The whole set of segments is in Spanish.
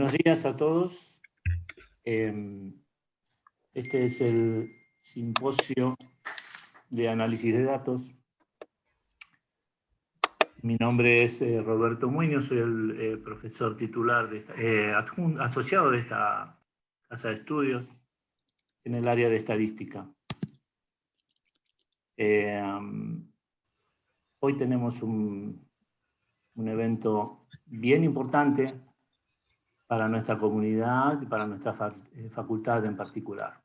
Buenos días a todos. Em, este es el simposio de análisis de datos. Mi nombre es eh, Roberto Muñoz, soy el eh, profesor titular, de eh, asociado de esta casa de estudios en el área de estadística. Em, hoy tenemos un evento bien importante para nuestra comunidad y para nuestra eh, facultad en particular.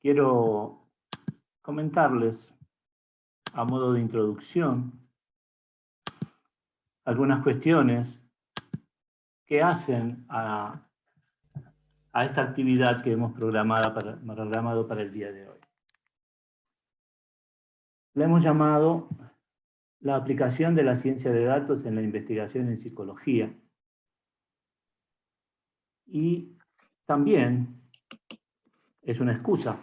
Quiero comentarles, a modo de introducción, algunas cuestiones que hacen a, esta actividad que hemos programado para, el día de hoy. Le hemos llamado la aplicación de la ciencia de datos en la investigación en psicología, y también es una excusa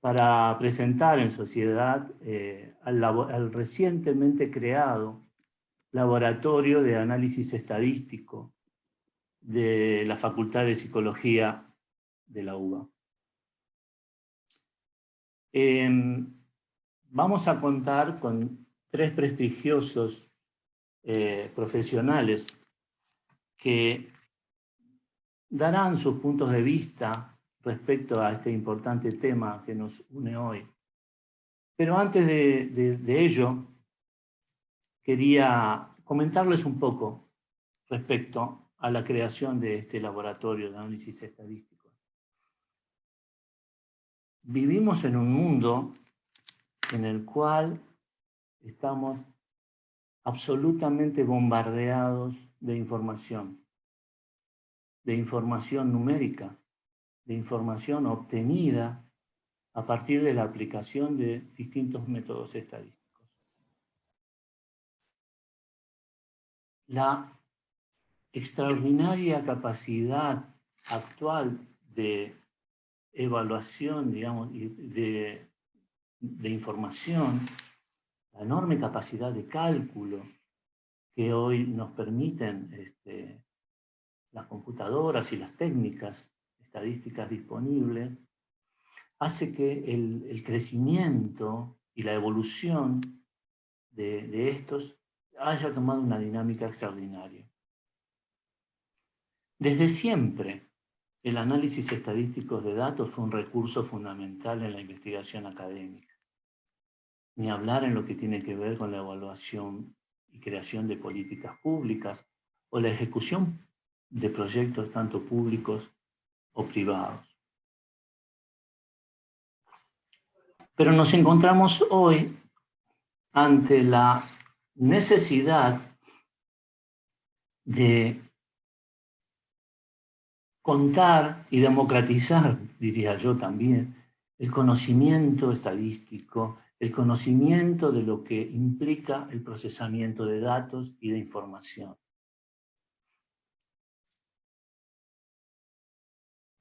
para presentar en sociedad eh, al, recientemente creado Laboratorio de Análisis Estadístico de la Facultad de Psicología de la UBA. Em, vamos a contar con tres prestigiosos eh, profesionales que darán sus puntos de vista respecto a este importante tema que nos une hoy. Pero antes de, ello, quería comentarles un poco respecto a la creación de este laboratorio de análisis estadístico. Vivimos en un mundo en el cual estamos absolutamente bombardeados de información de información numérica, de información obtenida a partir de la aplicación de distintos métodos estadísticos. La extraordinaria capacidad actual de evaluación, digamos, de, de información, la enorme capacidad de cálculo que hoy nos permiten este, las computadoras y las técnicas estadísticas disponibles, hace que el, crecimiento y la evolución de, de estos haya tomado una dinámica extraordinaria. Desde siempre, el análisis estadístico de datos fue un recurso fundamental en la investigación académica. Ni hablar en lo que tiene que ver con la evaluación y creación de políticas públicas o la ejecución de proyectos tanto públicos o privados. Pero nos encontramos hoy ante la necesidad de contar y democratizar, diría yo también, el conocimiento estadístico, el conocimiento de lo que implica el procesamiento de datos y de información.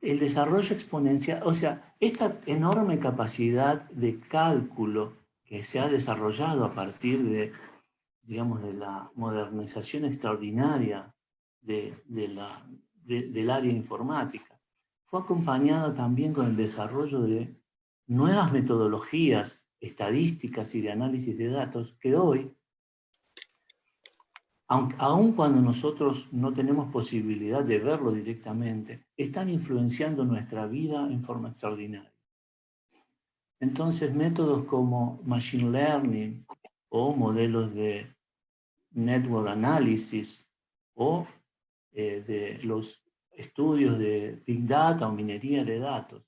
El desarrollo exponencial, o sea, esta enorme capacidad de cálculo que se ha desarrollado a partir de, digamos, de la modernización extraordinaria del área informática, fue acompañado también con el desarrollo de nuevas metodologías estadísticas y de análisis de datos que hoy aun cuando nosotros no tenemos posibilidad de verlo directamente, están influenciando nuestra vida en forma extraordinaria. Entonces, métodos como Machine Learning o modelos de Network Analysis o eh, de los estudios de Big Data o minería de datos,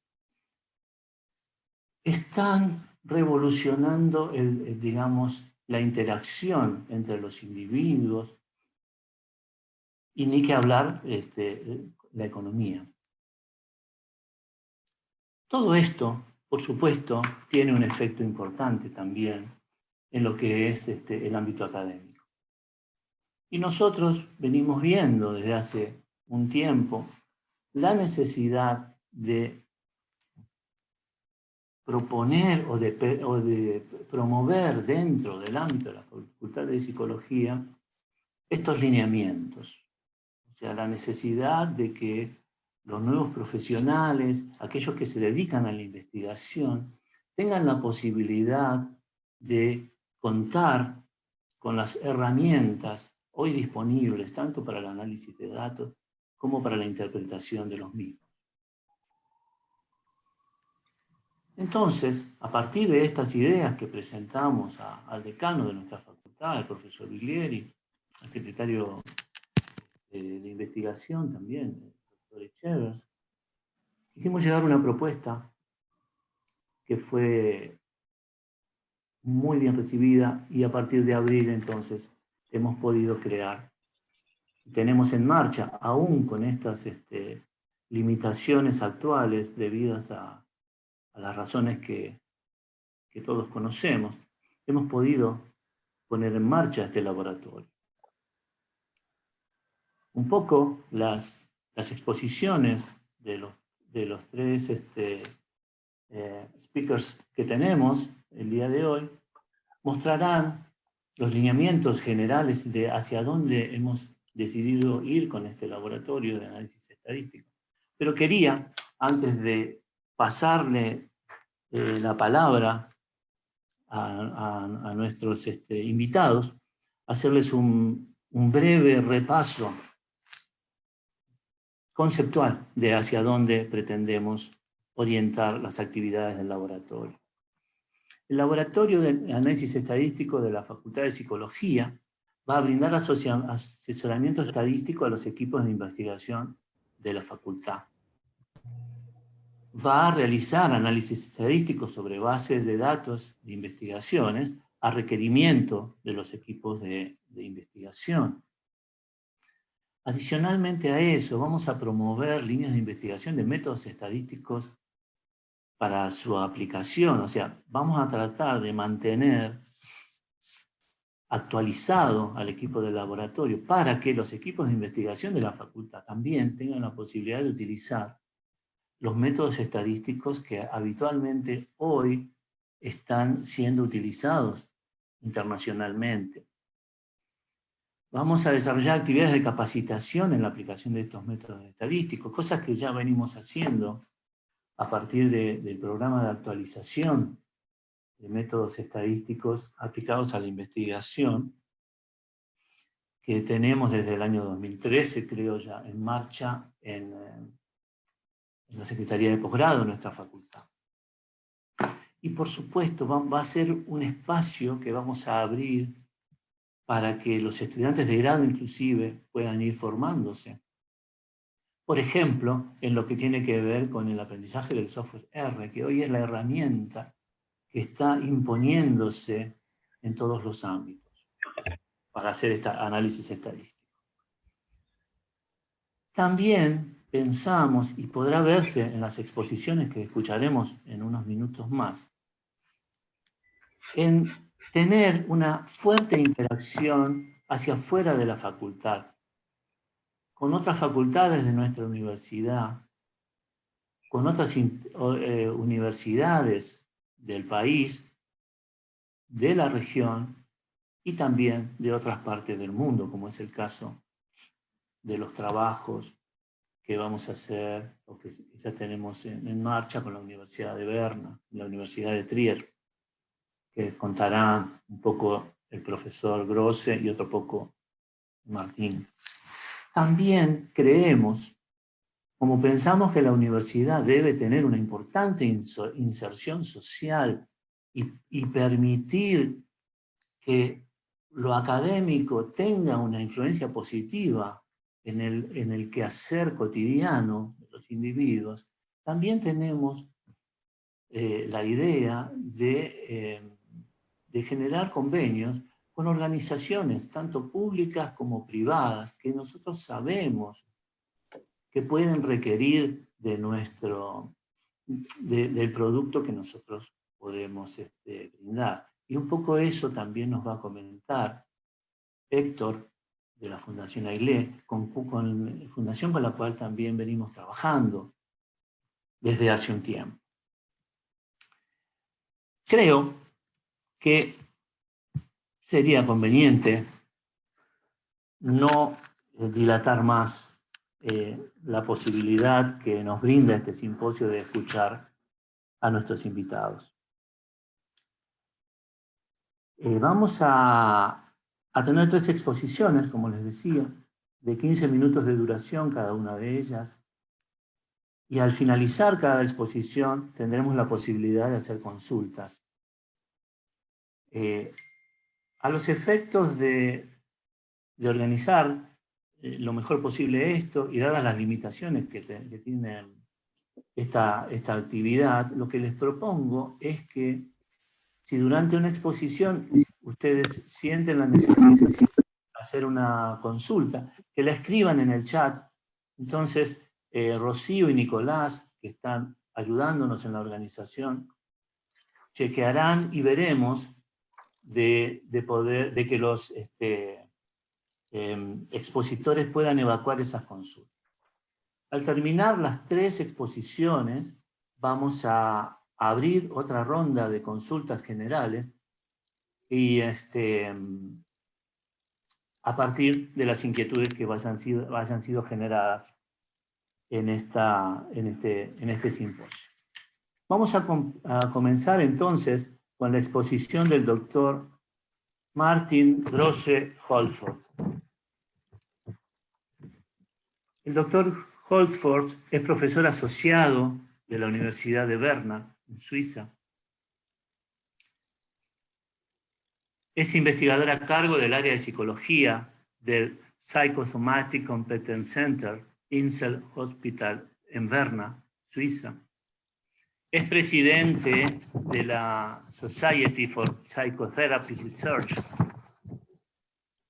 están revolucionando el digamos, la interacción entre los individuos, y ni que hablar este, la economía. Todo esto, por supuesto, tiene un efecto importante también en lo que es este, el ámbito académico. Y nosotros venimos viendo desde hace un tiempo la necesidad de proponer o de, promover dentro del ámbito de la Facultad de Psicología estos lineamientos. O sea, la necesidad de que los nuevos profesionales, aquellos que se dedican a la investigación, tengan la posibilidad de contar con las herramientas hoy disponibles, tanto para el análisis de datos como para la interpretación de los mismos. Entonces, a partir de estas ideas que presentamos al decano de nuestra facultad, el profesor Viglieri, al secretario de, investigación también, el doctor Echevers, hicimos llegar una propuesta que fue muy bien recibida y a partir de abril entonces hemos podido crear. Tenemos en marcha, aún con estas este, limitaciones actuales debidas a, a las razones que, todos conocemos, hemos podido poner en marcha este laboratorio. Un poco las, las exposiciones de los, de los tres este, eh, speakers que tenemos el día de hoy mostrarán los lineamientos generales de hacia dónde hemos decidido ir con este laboratorio de análisis estadístico. Pero quería, antes de pasarle eh, la palabra a, nuestros este, invitados, hacerles un, breve repaso conceptual de hacia dónde pretendemos orientar las actividades del laboratorio. El Laboratorio de Análisis Estadístico de la Facultad de Psicología va a brindar asesoramiento estadístico a los equipos de investigación de la facultad va a realizar análisis estadísticos sobre bases de datos de investigaciones a requerimiento de los equipos de, investigación. Adicionalmente a eso, vamos a promover líneas de investigación de métodos estadísticos para su aplicación. O sea, vamos a tratar de mantener actualizado al equipo del laboratorio para que los equipos de investigación de la facultad también tengan la posibilidad de utilizar los métodos estadísticos que habitualmente hoy están siendo utilizados internacionalmente. Vamos a desarrollar actividades de capacitación en la aplicación de estos métodos estadísticos, cosas que ya venimos haciendo a partir del programa de actualización de métodos estadísticos aplicados a la investigación, que tenemos desde el año 2013, creo ya, en marcha en, eh, en la Secretaría de Posgrado de nuestra facultad. Y por supuesto va, a ser un espacio que vamos a abrir para que los estudiantes de grado inclusive puedan ir formándose. Por ejemplo, en lo que tiene que ver con el aprendizaje del software R, que hoy es la herramienta que está imponiéndose en todos los ámbitos para hacer este análisis estadístico. También pensamos, y podrá verse en las exposiciones que escucharemos en unos minutos más, en tener una fuerte interacción hacia afuera de la facultad, con otras facultades de nuestra universidad, con otras eh, universidades del país, de la región y también de otras partes del mundo, como es el caso de los trabajos que vamos a hacer, o que ya tenemos en, marcha con la Universidad de Berna, la Universidad de Trier, que contará un poco el profesor Grosse y otro poco Martín. También creemos, como pensamos que la universidad debe tener una importante inserción social y, permitir que lo académico tenga una influencia positiva en el, en el quehacer cotidiano de los individuos, también tenemos eh, la idea de, eh, de generar convenios con organizaciones, tanto públicas como privadas, que nosotros sabemos que pueden requerir de nuestro, del producto que nosotros podemos este, brindar. Y un poco eso también nos va a comentar Héctor de la Fundación AILE, con, fundación con la cual también venimos trabajando desde hace un tiempo. Creo que sería conveniente no dilatar más eh, la posibilidad que nos brinda este simposio de escuchar a nuestros invitados. Eh, vamos a, a tener tres exposiciones, como les decía, de 15 minutos de duración cada una de ellas. Y al finalizar cada exposición tendremos la posibilidad de hacer consultas. A los efectos de, de organizar eh, lo mejor posible esto y dadas las limitaciones que, tiene esta, esta actividad, lo que les propongo es que si durante una exposición ustedes sienten la necesidad de hacer una consulta, que la escriban en el chat. Entonces, eh, Rocío y Nicolás, que están ayudándonos en la organización, chequearán y veremos de, poder, de que los, este, Em, expositores puedan evacuar esas consultas. Al terminar las tres exposiciones, vamos a abrir otra ronda de consultas generales y este, em, a partir de las inquietudes que vayan sido, generadas en, esta, en, este, en este simposio. Vamos a comenzar entonces con la exposición del doctor Martin Grosse Holford. El doctor Holford es profesor asociado de la Universidad de Berna, en Suiza. Es investigador a cargo del área de psicología del Psychosomatic Competence Center, Insel Hospital, en Berna, Suiza. Es presidente de la Society for Psychotherapy Research.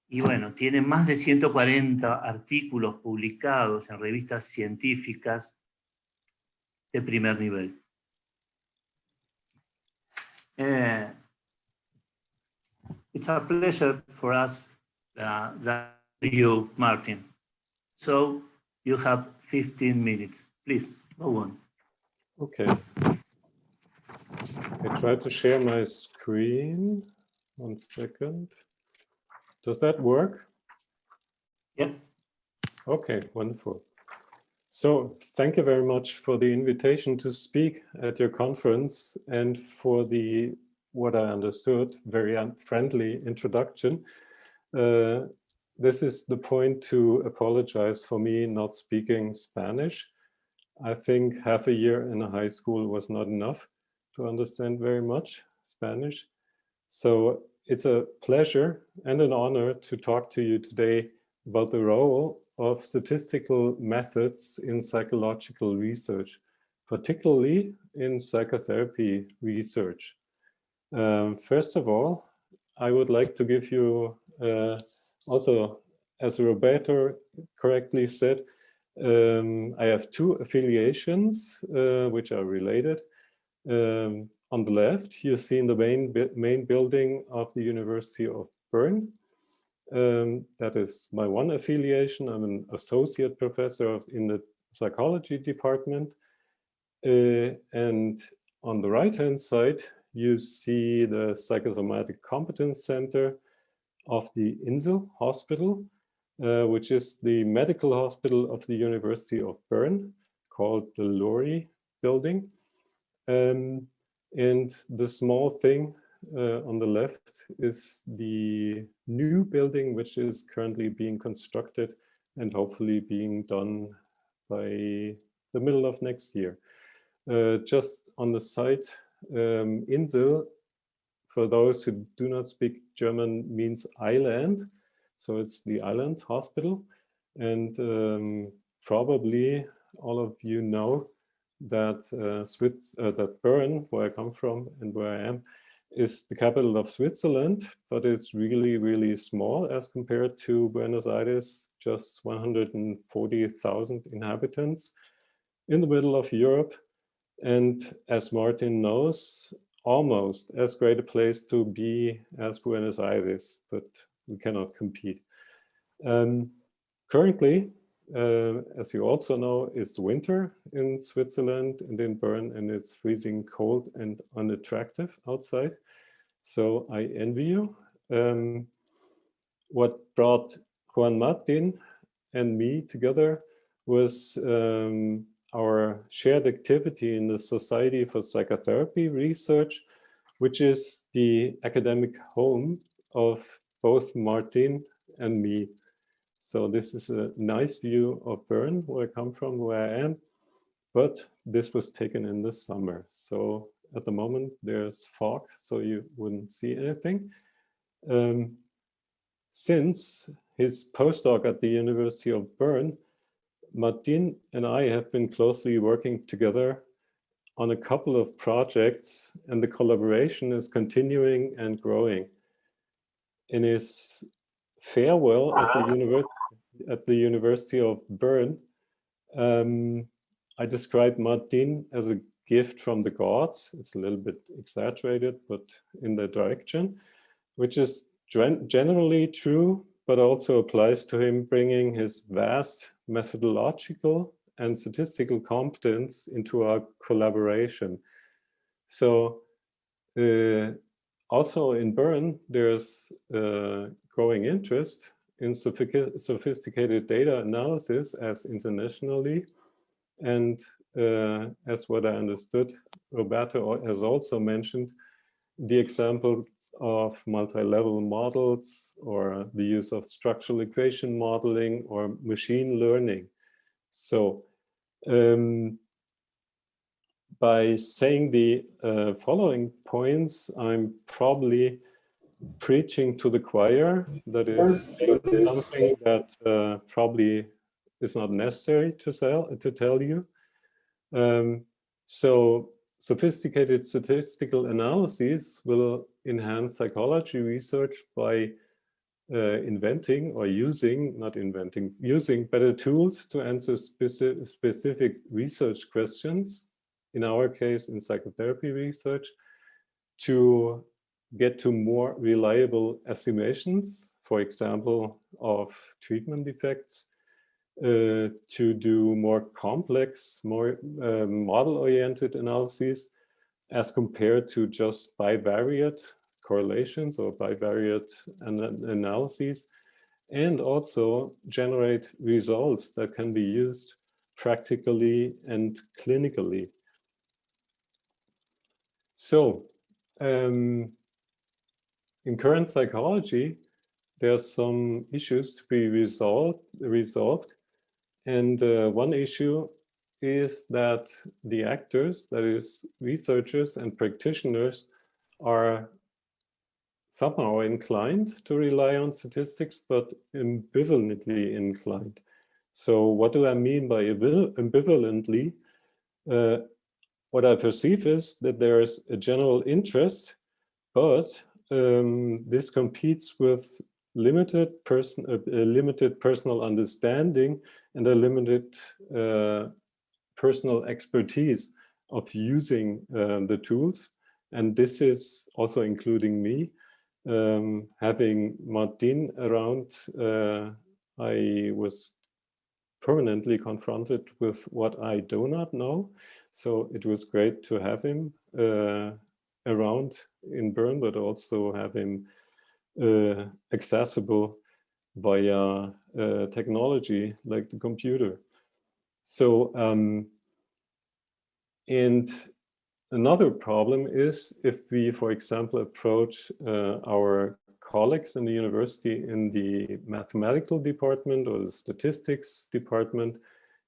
Y bueno, tiene más de 140 artículos publicados en revistas científicas de primer nivel. Uh, it's a pleasure for us uh, that you, Martin. So you have 15 minutes. Please, go on. Okay. I try to share my screen. One second. Does that work? Yeah. Okay, wonderful. So thank you very much for the invitation to speak at your conference and for the, what I understood, very friendly introduction. Uh, this is the point to apologize for me not speaking Spanish. I think half a year in a high school was not enough to understand very much Spanish. So it's a pleasure and an honor to talk to you today about the role of statistical methods in psychological research, particularly in psychotherapy research. Um, first of all, I would like to give you uh, also, as Roberto correctly said, um, I have two affiliations uh, which are related. Um, on the left, you see in the main, main building of the University of Bern. Um, that is my one affiliation. I'm an associate professor in the psychology department. Uh, and on the right-hand side, you see the Psychosomatic Competence Center of the Insel Hospital, uh, which is the medical hospital of the University of Bern, called the Lori building. Um, and the small thing uh, on the left is the new building, which is currently being constructed and hopefully being done by the middle of next year. Uh, just on the site, um, Insel, for those who do not speak German, means island. So it's the island hospital. And um, probably all of you know that uh, Swiss, uh, that Bern, where I come from and where I am, is the capital of Switzerland, but it's really, really small as compared to Buenos Aires, just 140,000 inhabitants in the middle of Europe. And as Martin knows, almost as great a place to be as Buenos Aires, but we cannot compete. Um, currently, uh, as you also know, it's winter in Switzerland and in Bern, and it's freezing cold and unattractive outside. So I envy you. Um, what brought Juan Martin and me together was um, our shared activity in the Society for Psychotherapy Research, which is the academic home of both Martin and me. So this is a nice view of Bern, where I come from, where I am, but this was taken in the summer. So at the moment there's fog, so you wouldn't see anything. Um, since his postdoc at the University of Bern, Martin and I have been closely working together on a couple of projects and the collaboration is continuing and growing. In his farewell at the, University, at the University of Bern, um, I described Martin as a gift from the gods. It's a little bit exaggerated, but in that direction, which is generally true, but also applies to him bringing his vast methodological and statistical competence into our collaboration. So uh, also in Bern, there's uh, growing interest in sophisticated data analysis as internationally. And uh, as what I understood, Roberto has also mentioned the example of multi-level models or the use of structural equation modeling or machine learning. So um, by saying the uh, following points, I'm probably preaching to the choir. That is something that uh, probably is not necessary to, sell, to tell you. Um, so sophisticated statistical analyses will enhance psychology research by uh, inventing or using, not inventing, using better tools to answer speci specific research questions, in our case in psychotherapy research, to get to more reliable estimations, for example, of treatment effects, uh, to do more complex, more uh, model-oriented analyses as compared to just bivariate correlations or bivariate an analyses, and also generate results that can be used practically and clinically. So um, in current psychology, there are some issues to be resolved, resolved and uh, one issue is that the actors, that is researchers and practitioners, are somehow inclined to rely on statistics, but ambivalently inclined. So what do I mean by ambivalently? Uh, what I perceive is that there is a general interest, but um, this competes with limited person, a, a limited personal understanding and a limited uh, personal expertise of using uh, the tools. And this is also including me. Um, having Martin around, uh, I was permanently confronted with what I do not know. So it was great to have him uh, around in Bern, but also have him uh, accessible via uh, technology like the computer. So, um, and another problem is if we, for example, approach uh, our colleagues in the university in the mathematical department or the statistics department,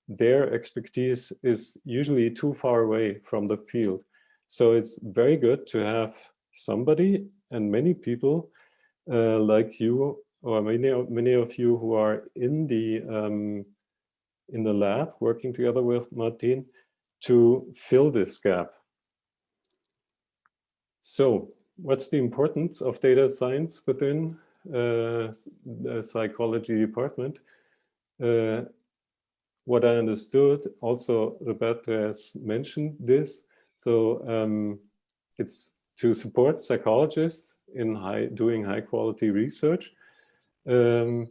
their expertise is usually too far away from the field. So it's very good to have somebody and many people uh, like you or many of, many of you who are in the um, in the lab working together with Martin to fill this gap. So what's the importance of data science within uh, the psychology department? Uh, what I understood, also Roberto has mentioned this, so um, it's to support psychologists in high, doing high quality research um,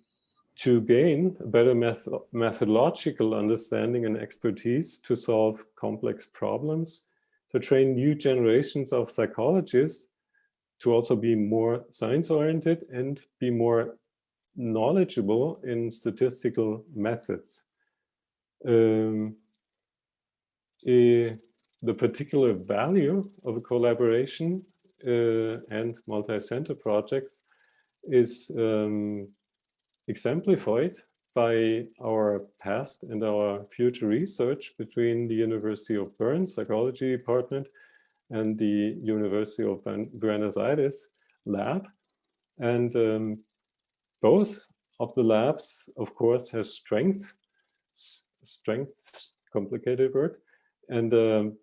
to gain a better meth methodological understanding and expertise to solve complex problems, to train new generations of psychologists to also be more science oriented and be more knowledgeable in statistical methods. Um, a, the particular value of a collaboration uh, and multi-center projects is um, exemplified by our past and our future research between the University of Bern Psychology Department and the University of Buenos Aires lab. And um, both of the labs, of course, has strength, strength, complicated word, and um,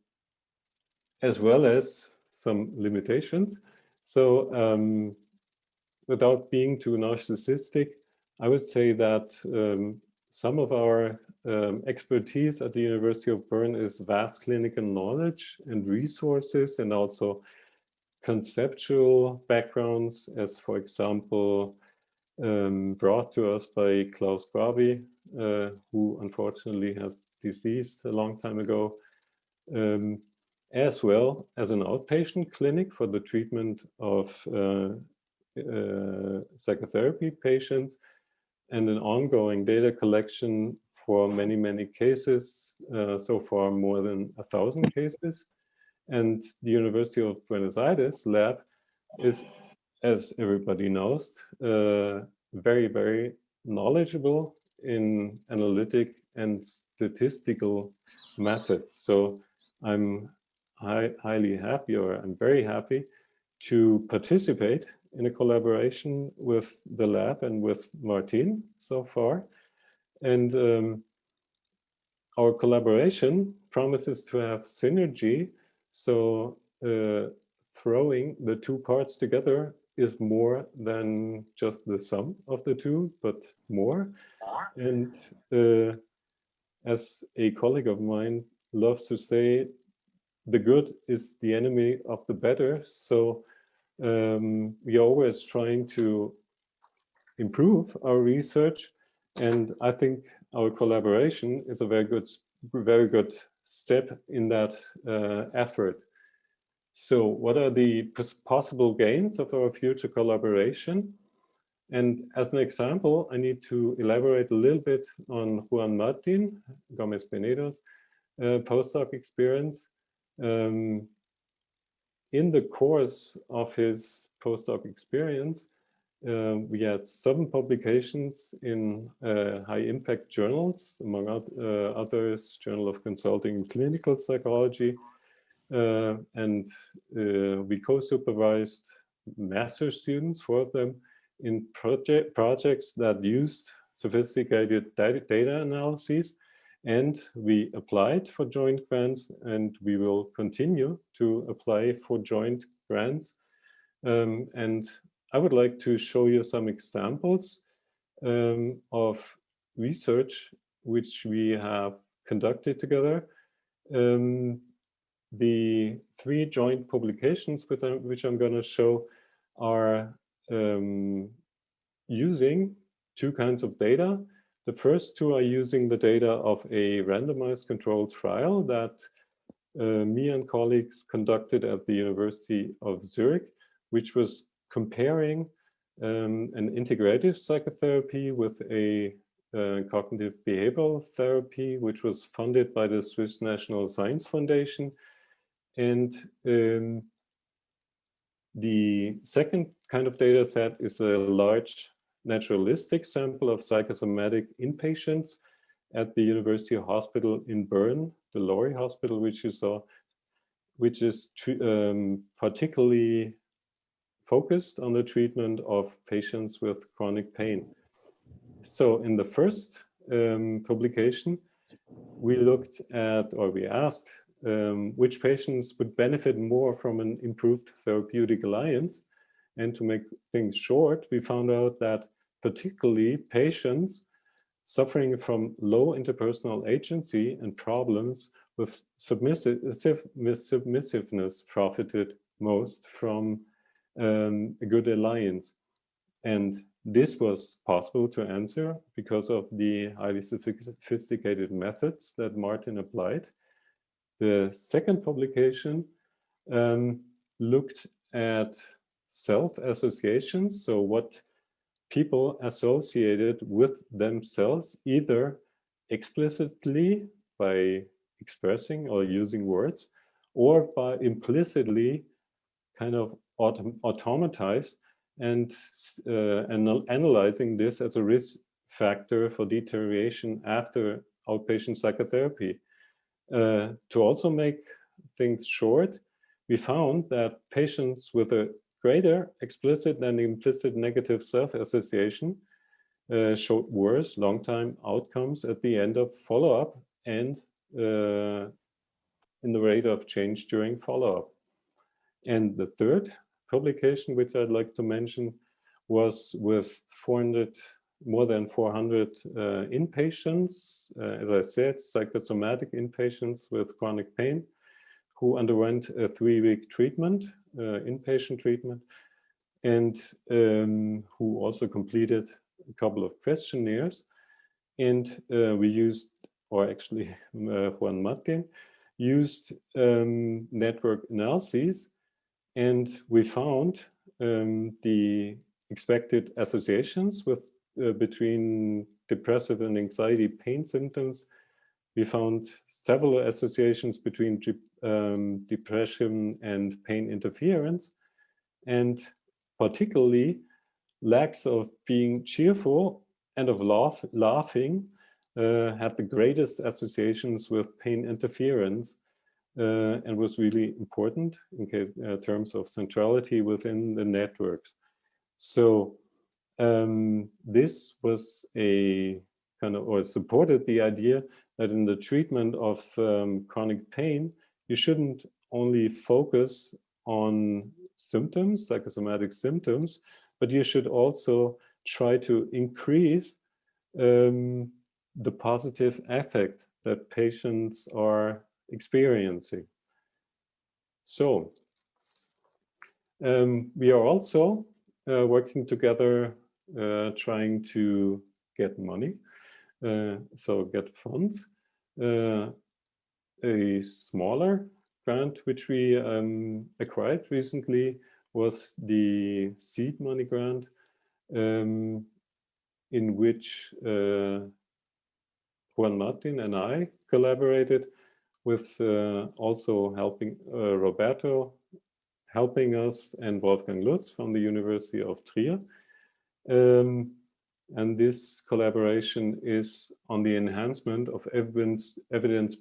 as well as some limitations. So um, without being too narcissistic, I would say that um, some of our um, expertise at the University of Bern is vast clinical knowledge and resources and also conceptual backgrounds as for example um, brought to us by Klaus Gravi, uh, who unfortunately has deceased a long time ago, um, as well as an outpatient clinic for the treatment of uh, uh, psychotherapy patients and an ongoing data collection for many, many cases, uh, so far more than a thousand cases. And the University of Buenos Aires lab is, as everybody knows, uh, very, very knowledgeable in analytic and statistical methods. So I'm high, highly happy, or I'm very happy to participate in a collaboration with the lab and with Martin so far. And um, our collaboration promises to have synergy. So uh, throwing the two parts together is more than just the sum of the two, but more. And uh, as a colleague of mine loves to say, the good is the enemy of the better. So um, we are always trying to improve our research. And I think our collaboration is a very good, very good step in that uh, effort. So what are the possible gains of our future collaboration? And as an example, I need to elaborate a little bit on Juan Martin Gomez Penedo's uh, postdoc experience. Um, in the course of his postdoc experience, uh, we had seven publications in uh, high impact journals, among uh, others, Journal of Consulting in Clinical Psychology. Uh, and uh, we co-supervised master students, four of them, in project projects that used sophisticated data analyses and we applied for joint grants and we will continue to apply for joint grants. Um, and I would like to show you some examples um, of research which we have conducted together. Um, the three joint publications which I'm, going to show are um, using two kinds of data. The first two are using the data of a randomized controlled trial that uh, me and colleagues conducted at the University of Zurich, which was comparing um, an integrative psychotherapy with a uh, cognitive behavioral therapy, which was funded by the Swiss National Science Foundation. And um, the second kind of data set is a large naturalistic sample of psychosomatic inpatients at the University Hospital in Bern, the Lori Hospital, which you saw, which is um, particularly focused on the treatment of patients with chronic pain. So in the first um, publication, we looked at, or we asked, um, which patients would benefit more from an improved therapeutic alliance. And to make things short, we found out that particularly patients suffering from low interpersonal agency and problems with submissive, with submissiveness profited most from um, a good alliance. And this was possible to answer because of the highly sophisticated methods that Martin applied. The second publication um, looked at self-associations. So what people associated with themselves either explicitly by expressing or using words or by implicitly kind of autom automatized and, uh, analyzing this as a risk factor for deterioration after outpatient psychotherapy. Uh, to also make things short, we found that patients with a greater explicit than implicit negative self-association uh, showed worse long-time outcomes at the end of follow-up and uh, in the rate of change during follow-up. And the third publication, which I'd like to mention, was with 400, more than 400 uh, inpatients, uh, as I said, psychosomatic inpatients with chronic pain, who underwent a three-week treatment, inpatient treatment, and um, who also completed a couple of questionnaires. And uh, we used, or actually uh, Juan Martin, used um, network analyses and we found um, the expected associations with uh, between depressive and anxiety pain symptoms. We found several associations between um, depression and pain interference, and particularly lacks of being cheerful and of laugh, laughing uh, had the greatest associations with pain interference uh, and was really important in case, uh, terms of centrality within the networks. So um, this was a kind of, or supported the idea that in the treatment of um, chronic pain, you shouldn't only focus on symptoms, psychosomatic symptoms, but you should also try to increase um, the positive effect that patients are experiencing. So um, we are also uh, working together, uh, trying to get money, uh, so get funds. A smaller grant which we um, acquired recently was the seed money grant um, in which uh, Juan Martin and I collaborated with uh, also helping uh, Roberto helping us and Wolfgang Lutz from the University of Trier. Um, and this collaboration is on the enhancement of evidence-based evidence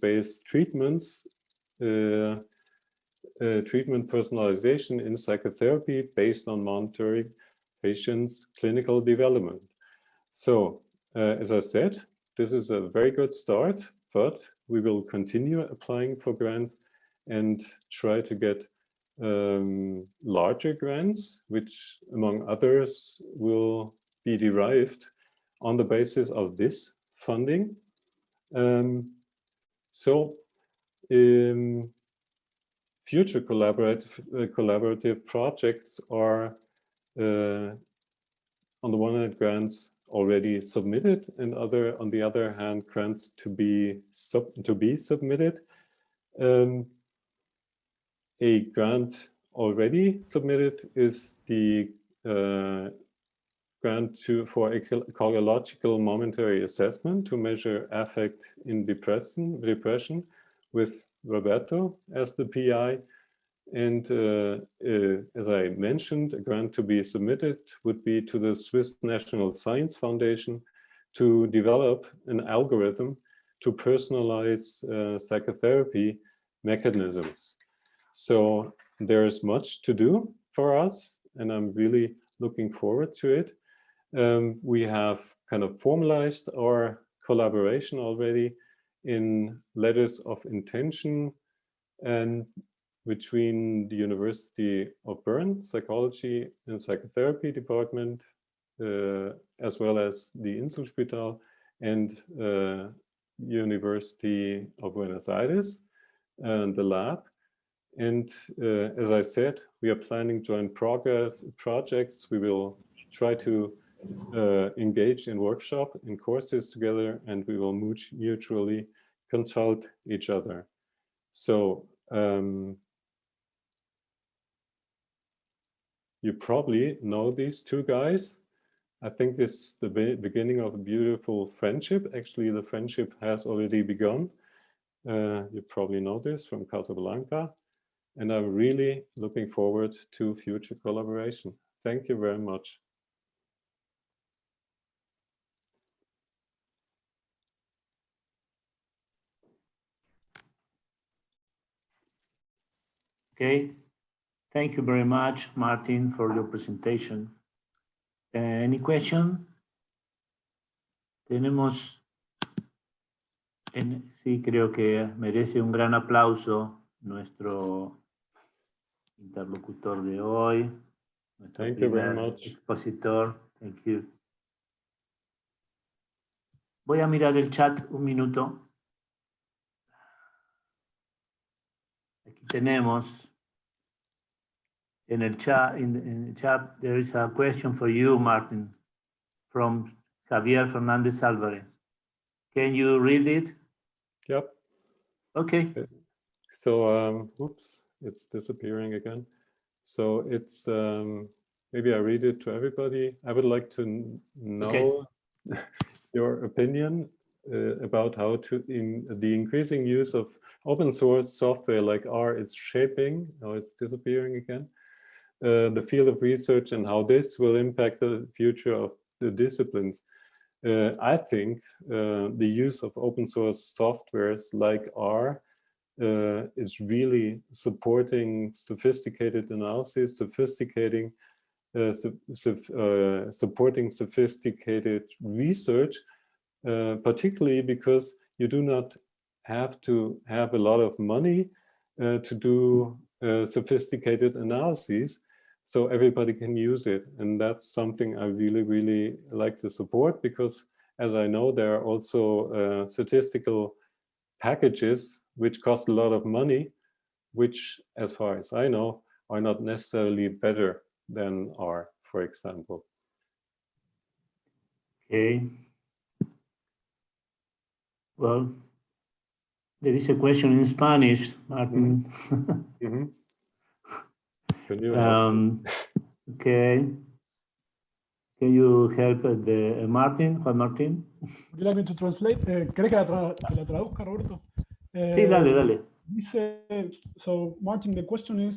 treatments, uh, uh, treatment personalization in psychotherapy based on monitoring patients' clinical development. So, uh, as I said, this is a very good start, but we will continue applying for grants and try to get um, larger grants, which among others will be derived on the basis of this funding. Um, so um, future collaborative, uh, collaborative projects are uh, on the one hand grants already submitted and other on the other hand grants to be sub to be submitted um, a grant already submitted is the uh, grant to for ecological momentary assessment to measure affect in depression depression with Roberto as the PI and uh, uh, as I mentioned, a grant to be submitted would be to the Swiss National Science Foundation to develop an algorithm to personalize uh, psychotherapy mechanisms. So there is much to do for us, and I'm really looking forward to it. Um, we have kind of formalized our collaboration already in letters of intention and between the University of Bern Psychology and Psychotherapy Department, uh, as well as the Inselspital and uh, University of Buenos Aires and the lab. And uh, as I said, we are planning joint progress projects. We will try to uh, engage in workshop in courses together, and we will mutually consult each other. So um, you probably know these two guys. I think this is the be beginning of a beautiful friendship. Actually, the friendship has already begun. Uh, you probably know this from Casablanca. And I'm really looking forward to future collaboration. Thank you very much. Okay, thank you very much, Martin, for your presentation. Uh, any question? Tenemos, en, sí, creo que merece un gran aplauso nuestro interlocutor de hoy, nuestro Thank you very much. expositor. Thank you. Voy a mirar el chat un minuto. Aquí tenemos in the chat, in, in the chat, there is a question for you, Martin, from Javier Fernandez Alvarez. Can you read it? Yep. Okay. So, um, oops, it's disappearing again. So it's, um, maybe I read it to everybody. I would like to know okay. your opinion uh, about how to, in the increasing use of open source software like R is shaping, now it's disappearing again, uh, the field of research and how this will impact the future of the disciplines. Uh, I think uh, the use of open source softwares like R uh, is really supporting sophisticated analysis, sophisticating, uh, su su supporting sophisticated research, particularly because you do not have to have a lot of money to do sophisticated analyses so everybody can use it. And that's something I really, really like to support because as I know, there are also uh, statistical packages which cost a lot of money, which as far as I know, are not necessarily better than R, for example. Okay. Well, there is a question in Spanish, Martin. Mm -hmm. mm -hmm. Um, okay. Can you help the uh, Martin, Juan Martin? Would you like me to translate? Uh, ¿Crees que la, tra que la traduzca, Roberto? Uh, sí, dale, dale. Dice, so Martin, the question is,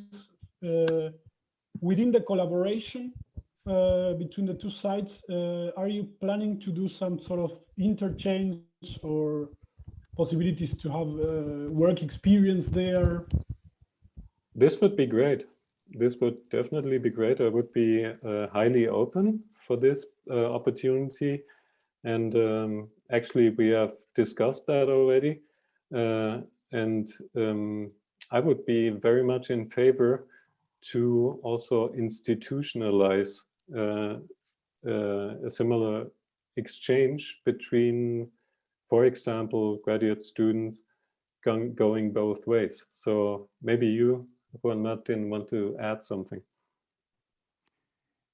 uh, within the collaboration uh, between the two sides, uh, are you planning to do some sort of interchange or possibilities to have work experience there? This would be great this would definitely be great. I would be uh, highly open for this uh, opportunity. And um, actually, we have discussed that already. Uh, and um, I would be very much in favor to also institutionalize uh, uh, a similar exchange between, for example, graduate students going both ways. So maybe you Juan Martin want to add something.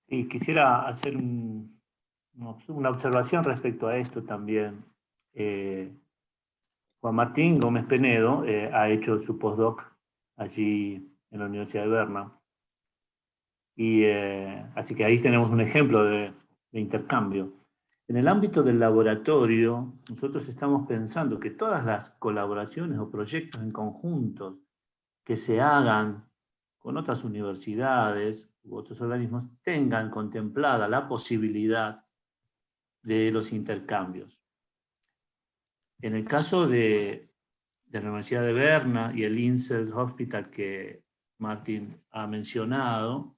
Y quisiera hacer una observación respecto a esto también. Eh, Juan Martín Gómez Penedo eh, ha hecho su postdoc allí en la Universidad de Berna. Y, eh, así que ahí tenemos un ejemplo de, de intercambio. En el ámbito del laboratorio, nosotros estamos pensando que todas las colaboraciones o proyectos en conjunto que se hagan con otras universidades u otros organismos tengan contemplada la posibilidad de los intercambios. En el caso de, la Universidad de Berna y el INSEAD Hospital que Martín ha mencionado,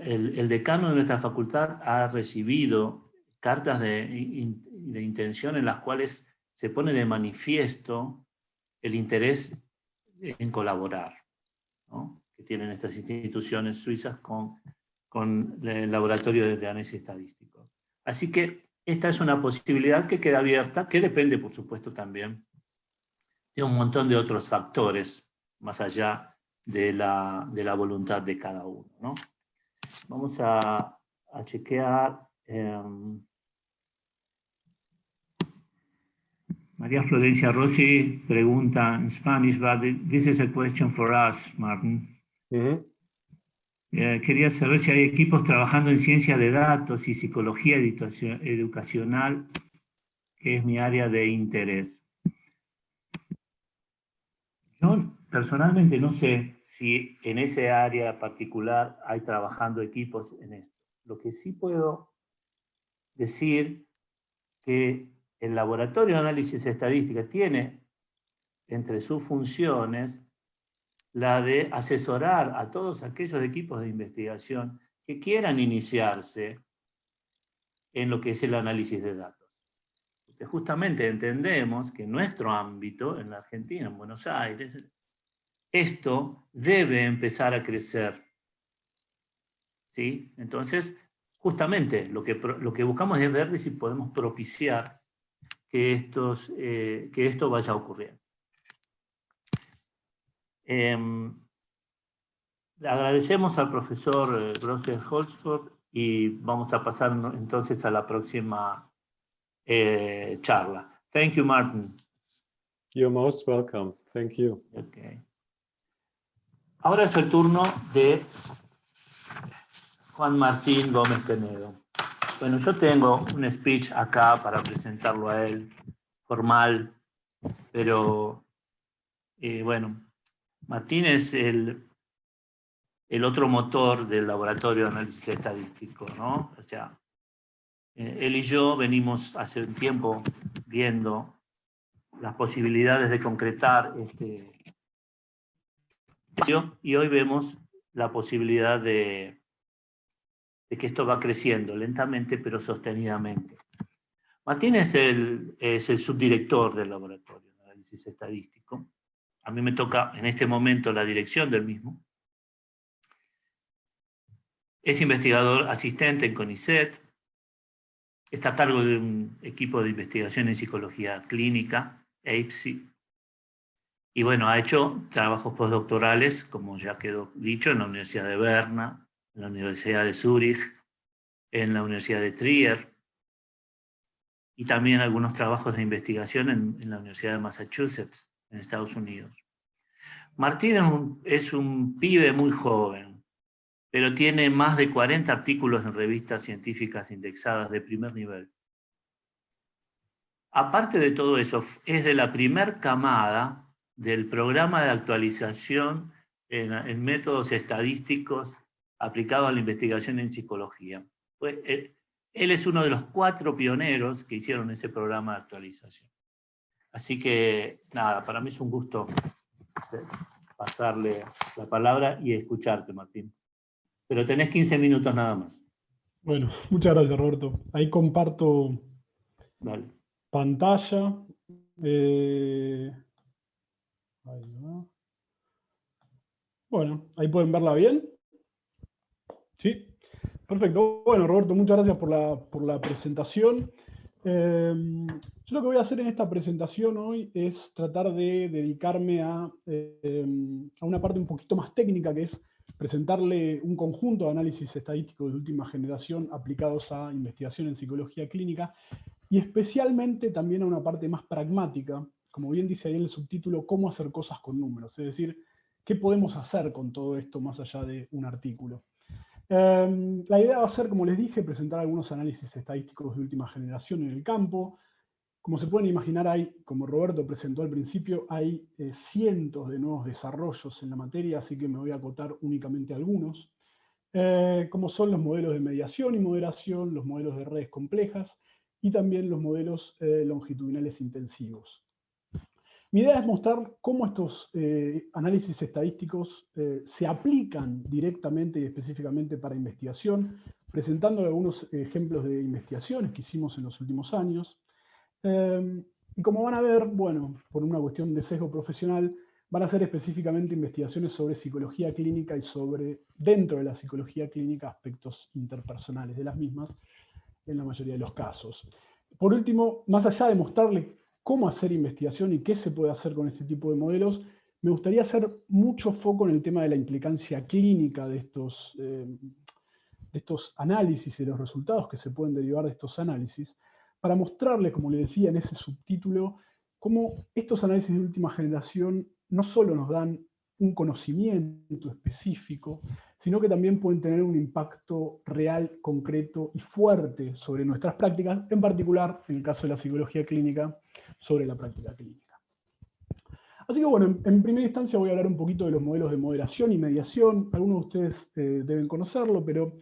el, decano de nuestra facultad ha recibido cartas de, de intención en las cuales se pone de manifiesto el interés en colaborar, que tienen estas instituciones suizas con, con el laboratorio de análisis estadístico. Así que esta es una posibilidad que queda abierta, que depende, por supuesto, también de un montón de otros factores, más allá de la, de la voluntad de cada uno. Vamos a, a chequear... Em, María Florencia Rossi pregunta en Spanish, but this is a question for us, Martin. Mm -hmm. Eh, quería saber si hay equipos trabajando en ciencia de datos y psicología educacional, que es mi área de interés. Yo personalmente no sé si en ese área particular hay trabajando equipos en esto. Lo que sí puedo decir que el laboratorio de análisis estadística tiene entre sus funciones la de asesorar a todos aquellos equipos de investigación que quieran iniciarse en lo que es el análisis de datos. Porque justamente entendemos que en nuestro ámbito, en la Argentina, en Buenos Aires, esto debe empezar a crecer. ¿Sí? Entonces, justamente lo que, lo que buscamos es ver si podemos propiciar que, estos, eh, que esto vaya a ocurrir. Em, agradecemos al profesor eh, Grosser Holzford y vamos a pasar entonces a la próxima eh, charla. Thank you, Martin. You're most welcome. Thank you. Okay. Ahora es el turno de Juan Martín Gómez Penedo. Bueno, yo tengo un speech acá para presentarlo a él, formal, pero eh, bueno, Martín es el, el otro motor del laboratorio de análisis estadístico, ¿no? O sea, eh, él y yo venimos hace un tiempo viendo las posibilidades de concretar este y hoy vemos la posibilidad de, de que esto va creciendo lentamente pero sostenidamente. Martín es el, es el subdirector del laboratorio de análisis estadístico a mí me toca en este momento la dirección del mismo. Es investigador asistente en CONICET, está a cargo de un equipo de investigación en psicología clínica, EIPSI, y bueno, ha hecho trabajos postdoctorales, como ya quedó dicho, en la Universidad de Berna, en la Universidad de Zúrich, en la Universidad de Trier, y también algunos trabajos de investigación en la Universidad de Massachusetts en Estados Unidos. Martín es un, pibe muy joven, pero tiene más de 40 artículos en revistas científicas indexadas de primer nivel. Aparte de todo eso, es de la primer camada del programa de actualización en, métodos estadísticos aplicado a la investigación en psicología. él, él es uno de los cuatro pioneros que hicieron ese programa de actualización. Así que, nada, para mí es un gusto pasarle la palabra y escucharte, Martín. Pero tenés 15 minutos nada más. Bueno, muchas gracias, Roberto. Ahí comparto pantalla. Eh, bueno, ahí pueden verla bien. ¿Sí? Perfecto. Bueno, Roberto, muchas gracias por la, por la presentación. Em, yo lo que voy a hacer en esta presentación hoy es tratar de dedicarme a, em, a, una parte un poquito más técnica, que es presentarle un conjunto de análisis estadísticos de última generación aplicados a investigación en psicología clínica, y especialmente también a una parte más pragmática, como bien dice ahí en el subtítulo, cómo hacer cosas con números, es decir, qué podemos hacer con todo esto más allá de un artículo. Em, la idea va a ser, como les dije, presentar algunos análisis estadísticos de última generación en el campo. Como se pueden imaginar, hay, como Roberto presentó al principio, hay eh, cientos de nuevos desarrollos en la materia, así que me voy a acotar únicamente algunos, eh, como son los modelos de mediación y moderación, los modelos de redes complejas, y también los modelos eh, longitudinales intensivos. Mi idea es mostrar cómo estos eh, análisis estadísticos eh, se aplican directamente y específicamente para investigación, presentando algunos ejemplos de investigaciones que hicimos en los últimos años. Em, y como van a ver, bueno, por una cuestión de sesgo profesional, van a ser específicamente investigaciones sobre psicología clínica y sobre, dentro de la psicología clínica, aspectos interpersonales de las mismas, en la mayoría de los casos. Por último, más allá de mostrarle cómo hacer investigación y qué se puede hacer con este tipo de modelos, me gustaría hacer mucho foco en el tema de la implicancia clínica de estos, eh, de estos análisis y los resultados que se pueden derivar de estos análisis, para mostrarles, como le decía en ese subtítulo, cómo estos análisis de última generación no solo nos dan un conocimiento específico, sino que también pueden tener un impacto real, concreto y fuerte sobre nuestras prácticas, en particular, en el caso de la psicología clínica, sobre la práctica clínica. Así que bueno, en, primera instancia voy a hablar un poquito de los modelos de moderación y mediación. Algunos de ustedes eh, deben conocerlo, pero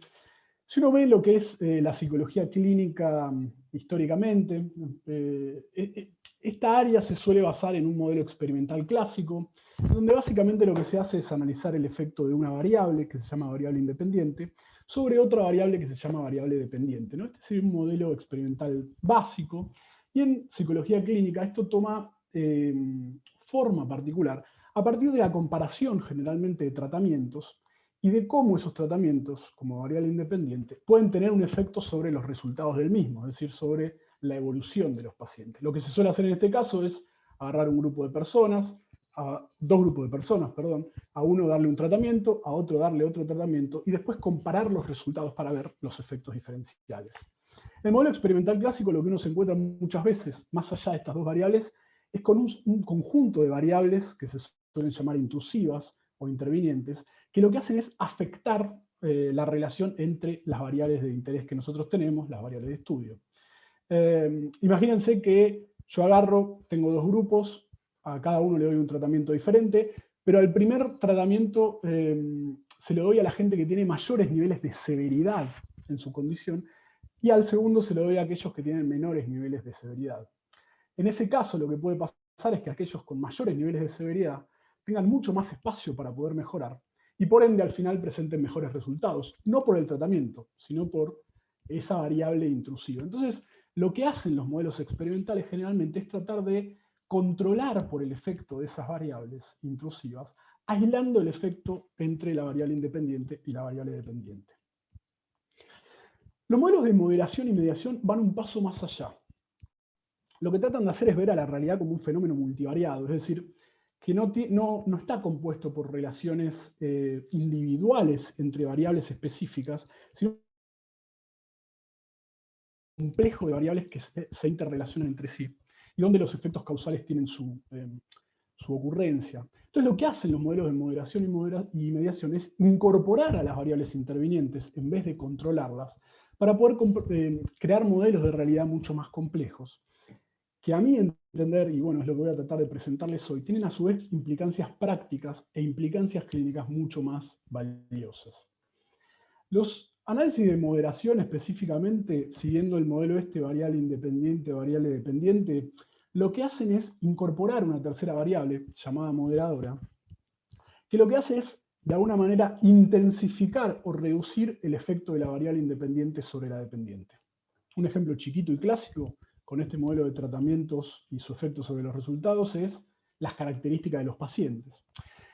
si uno ve lo que es eh, la psicología clínica mm, históricamente, eh, esta área se suele basar en un modelo experimental clásico, donde básicamente lo que se hace es analizar el efecto de una variable, que se llama variable independiente, sobre otra variable que se llama variable dependiente. ¿no? Este sería un modelo experimental básico, y en psicología clínica esto toma forma particular a partir de la comparación generalmente de tratamientos y de cómo esos tratamientos, como variable independiente, pueden tener un efecto sobre los resultados del mismo, es decir, sobre la evolución de los pacientes. Lo que se suele hacer en este caso es agarrar un grupo de personas, dos grupos de personas, perdón, a uno darle un tratamiento, a otro darle otro tratamiento, y después comparar los resultados para ver los efectos diferenciales. En el modelo experimental clásico lo que uno se encuentra muchas veces, más allá de estas dos variables, es con un, conjunto de variables que se suelen llamar intrusivas o intervinientes, que lo que hacen es afectar eh, la relación entre las variables de interés que nosotros tenemos, las variables de estudio. Eh, imagínense que yo agarro, tengo dos grupos, a cada uno le doy un tratamiento diferente, pero al primer tratamiento eh, se le doy a la gente que tiene mayores niveles de severidad en su condición, y al segundo se lo doy a aquellos que tienen menores niveles de severidad. En ese caso lo que puede pasar es que aquellos con mayores niveles de severidad tengan mucho más espacio para poder mejorar y por ende al final presenten mejores resultados, no por el tratamiento, sino por esa variable intrusiva. Entonces, lo que hacen los modelos experimentales generalmente es tratar de controlar por el efecto de esas variables intrusivas, aislando el efecto entre la variable independiente y la variable dependiente. Los modelos de moderación y mediación van un paso más allá lo que tratan de hacer es ver a la realidad como un fenómeno multivariado, es decir, que no, no, está compuesto por relaciones eh, individuales entre variables específicas, sino un complejo de variables que se, interrelacionan entre sí, y donde los efectos causales tienen su, eh, su, ocurrencia. Entonces lo que hacen los modelos de moderación y, y mediación es incorporar a las variables intervinientes en vez de controlarlas, para poder eh, crear modelos de realidad mucho más complejos que a mí entender, y bueno, es lo que voy a tratar de presentarles hoy, tienen a su vez implicancias prácticas e implicancias clínicas mucho más valiosas. Los análisis de moderación específicamente, siguiendo el modelo este variable independiente, variable dependiente, lo que hacen es incorporar una tercera variable, llamada moderadora, que lo que hace es, de alguna manera, intensificar o reducir el efecto de la variable independiente sobre la dependiente. Un ejemplo chiquito y clásico con este modelo de tratamientos y su efecto sobre los resultados es las características de los pacientes.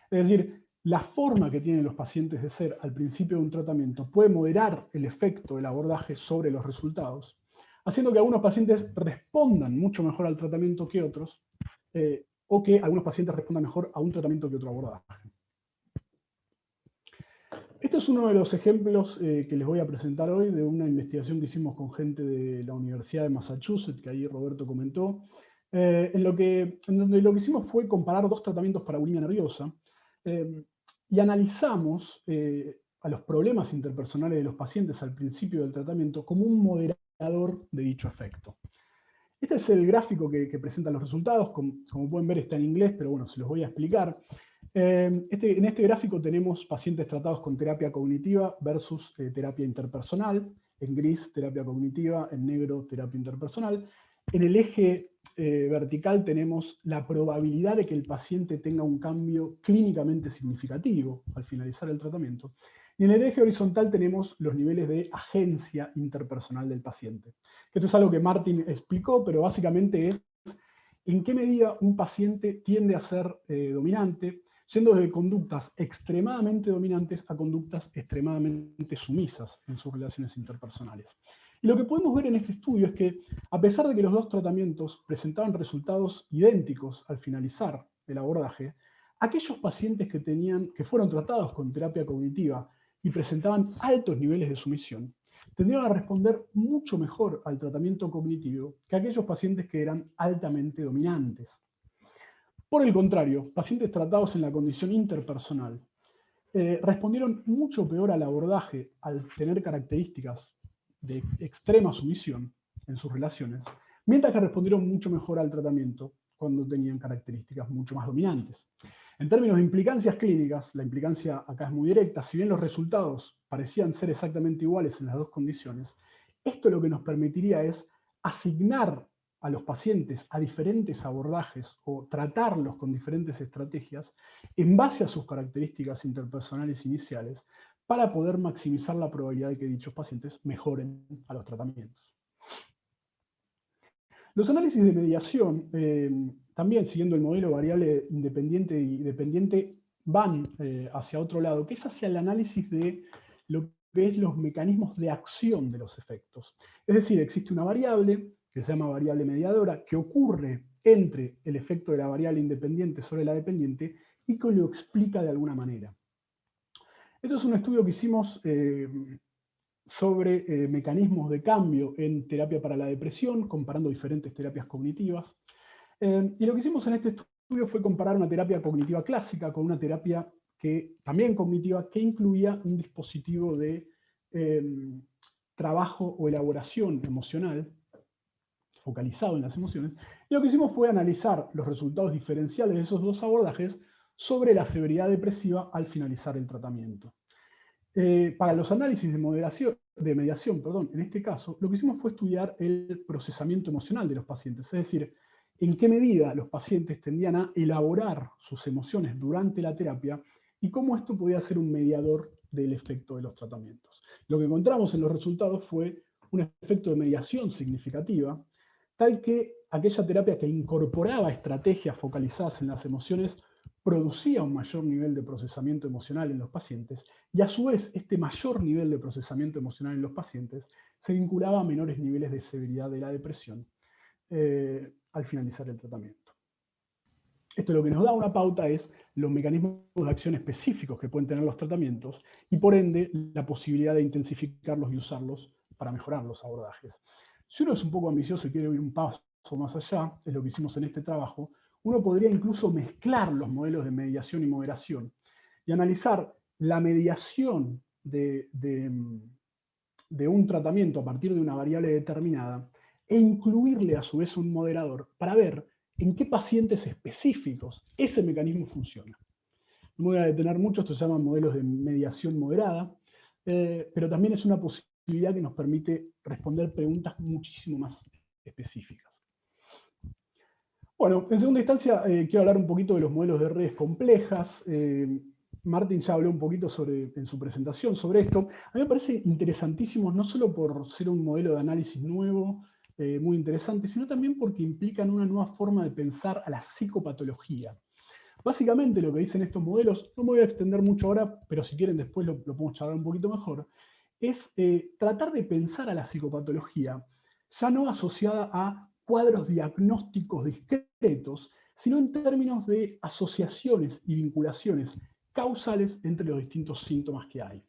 Es decir, la forma que tienen los pacientes de ser al principio de un tratamiento puede moderar el efecto del abordaje sobre los resultados, haciendo que algunos pacientes respondan mucho mejor al tratamiento que otros, eh, o que algunos pacientes respondan mejor a un tratamiento que otro abordaje. Este es uno de los ejemplos eh, que les voy a presentar hoy de una investigación que hicimos con gente de la Universidad de Massachusetts, que ahí Roberto comentó, eh, en, lo que, donde lo que hicimos fue comparar dos tratamientos para bulimia nerviosa, eh, y analizamos a los problemas interpersonales de los pacientes al principio del tratamiento como un moderador de dicho efecto. Este es el gráfico que, presenta los resultados, como, pueden ver está en inglés, pero bueno, se los voy a explicar. Em, este, en este gráfico tenemos pacientes tratados con terapia cognitiva versus eh, terapia interpersonal, en gris terapia cognitiva, en negro terapia interpersonal. En el eje eh, vertical tenemos la probabilidad de que el paciente tenga un cambio clínicamente significativo al finalizar el tratamiento. Y en el eje horizontal tenemos los niveles de agencia interpersonal del paciente. Esto es algo que Martin explicó, pero básicamente es en qué medida un paciente tiende a ser eh, dominante, yendo de conductas extremadamente dominantes a conductas extremadamente sumisas en sus relaciones interpersonales. Y lo que podemos ver en este estudio es que, a pesar de que los dos tratamientos presentaban resultados idénticos al finalizar el abordaje, aquellos pacientes que, tenían, que fueron tratados con terapia cognitiva y presentaban altos niveles de sumisión, tendrían a responder mucho mejor al tratamiento cognitivo que aquellos pacientes que eran altamente dominantes. Por el contrario, pacientes tratados en la condición interpersonal eh, respondieron mucho peor al abordaje al tener características de extrema sumisión en sus relaciones, mientras que respondieron mucho mejor al tratamiento cuando tenían características mucho más dominantes. En términos de implicancias clínicas, la implicancia acá es muy directa, si bien los resultados parecían ser exactamente iguales en las dos condiciones, esto lo que nos permitiría es asignar a los pacientes a diferentes abordajes o tratarlos con diferentes estrategias en base a sus características interpersonales iniciales para poder maximizar la probabilidad de que dichos pacientes mejoren a los tratamientos. Los análisis de mediación, eh, también siguiendo el modelo variable independiente y dependiente, van eh, hacia otro lado, que es hacia el análisis de lo que es los mecanismos de acción de los efectos. Es decir, existe una variable, que se llama variable mediadora, que ocurre entre el efecto de la variable independiente sobre la dependiente y que lo explica de alguna manera. Esto es un estudio que hicimos eh, sobre eh, mecanismos de cambio en terapia para la depresión, comparando diferentes terapias cognitivas. Eh, y lo que hicimos en este estudio fue comparar una terapia cognitiva clásica con una terapia que, también cognitiva, que incluía un dispositivo de trabajo o elaboración emocional, focalizado en las emociones, y lo que hicimos fue analizar los resultados diferenciales de esos dos abordajes sobre la severidad depresiva al finalizar el tratamiento. Eh, para los análisis de, moderación, de mediación, perdón, en este caso, lo que hicimos fue estudiar el procesamiento emocional de los pacientes, es decir, en qué medida los pacientes tendían a elaborar sus emociones durante la terapia y cómo esto podía ser un mediador del efecto de los tratamientos. Lo que encontramos en los resultados fue un efecto de mediación significativa, tal que aquella terapia que incorporaba estrategias focalizadas en las emociones producía un mayor nivel de procesamiento emocional en los pacientes, y a su vez este mayor nivel de procesamiento emocional en los pacientes se vinculaba a menores niveles de severidad de la depresión eh, al finalizar el tratamiento. Esto lo que nos da una pauta es los mecanismos de acción específicos que pueden tener los tratamientos y por ende la posibilidad de intensificarlos y usarlos para mejorar los abordajes. Si uno es un poco ambicioso y quiere ir un paso más allá, es lo que hicimos en este trabajo, uno podría incluso mezclar los modelos de mediación y moderación y analizar la mediación de, un tratamiento a partir de una variable determinada e incluirle a su vez un moderador para ver en qué pacientes específicos ese mecanismo funciona. No voy a detener mucho, esto se llama modelos de mediación moderada, eh, pero también es una posibilidad que nos permite responder preguntas muchísimo más específicas. Bueno, en segunda instancia eh, quiero hablar un poquito de los modelos de redes complejas. Eh, Martín ya habló un poquito sobre, en su presentación sobre esto. A mí me parece interesantísimo, no solo por ser un modelo de análisis nuevo, eh, muy interesante, sino también porque implican una nueva forma de pensar a la psicopatología. Básicamente lo que dicen estos modelos, no me voy a extender mucho ahora, pero si quieren después lo, lo podemos charlar un poquito mejor, es eh, tratar de pensar a la psicopatología ya no asociada a cuadros diagnósticos discretos, sino en términos de asociaciones y vinculaciones causales entre los distintos síntomas que hay.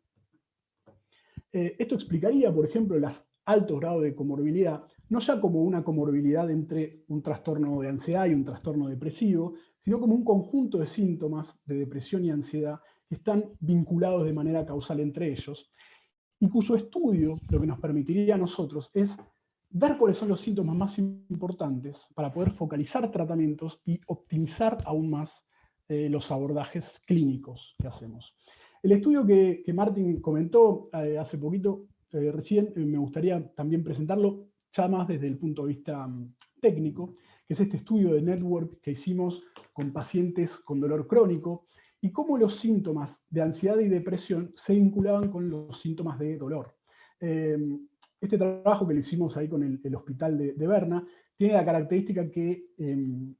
Eh, esto explicaría, por ejemplo, el alto grado de comorbilidad, no ya como una comorbilidad entre un trastorno de ansiedad y un trastorno depresivo, sino como un conjunto de síntomas de depresión y ansiedad que están vinculados de manera causal entre ellos, y cuyo estudio lo que nos permitiría a nosotros es ver cuáles son los síntomas más importantes para poder focalizar tratamientos y optimizar aún más eh, los abordajes clínicos que hacemos. El estudio que, que Martín comentó eh, hace poquito, eh, recién, me gustaría también presentarlo ya más desde el punto de vista mm, técnico, que es este estudio de network que hicimos con pacientes con dolor crónico, y cómo los síntomas de ansiedad y depresión se vinculaban con los síntomas de dolor. Em, este trabajo que lo hicimos ahí con el, hospital de, Berna tiene la característica que em,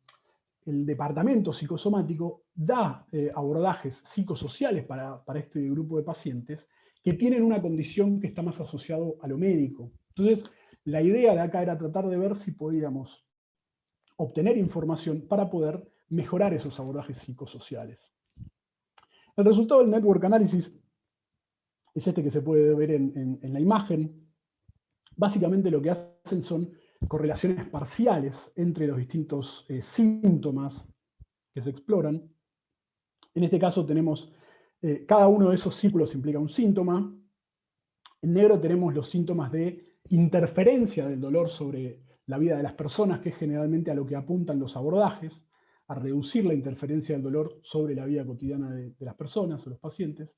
el departamento psicosomático da eh, abordajes psicosociales para, para, este grupo de pacientes que tienen una condición que está más asociado a lo médico. Entonces, la idea de acá era tratar de ver si podíamos obtener información para poder mejorar esos abordajes psicosociales. El resultado del Network Analysis es este que se puede ver en, la imagen. Básicamente lo que hacen son correlaciones parciales entre los distintos eh, síntomas que se exploran. En este caso tenemos Eh, cada uno de esos círculos implica un síntoma. En negro tenemos los síntomas de interferencia del dolor sobre la vida de las personas, que es generalmente a lo que apuntan los abordajes, a reducir la interferencia del dolor sobre la vida cotidiana de, las personas o los pacientes.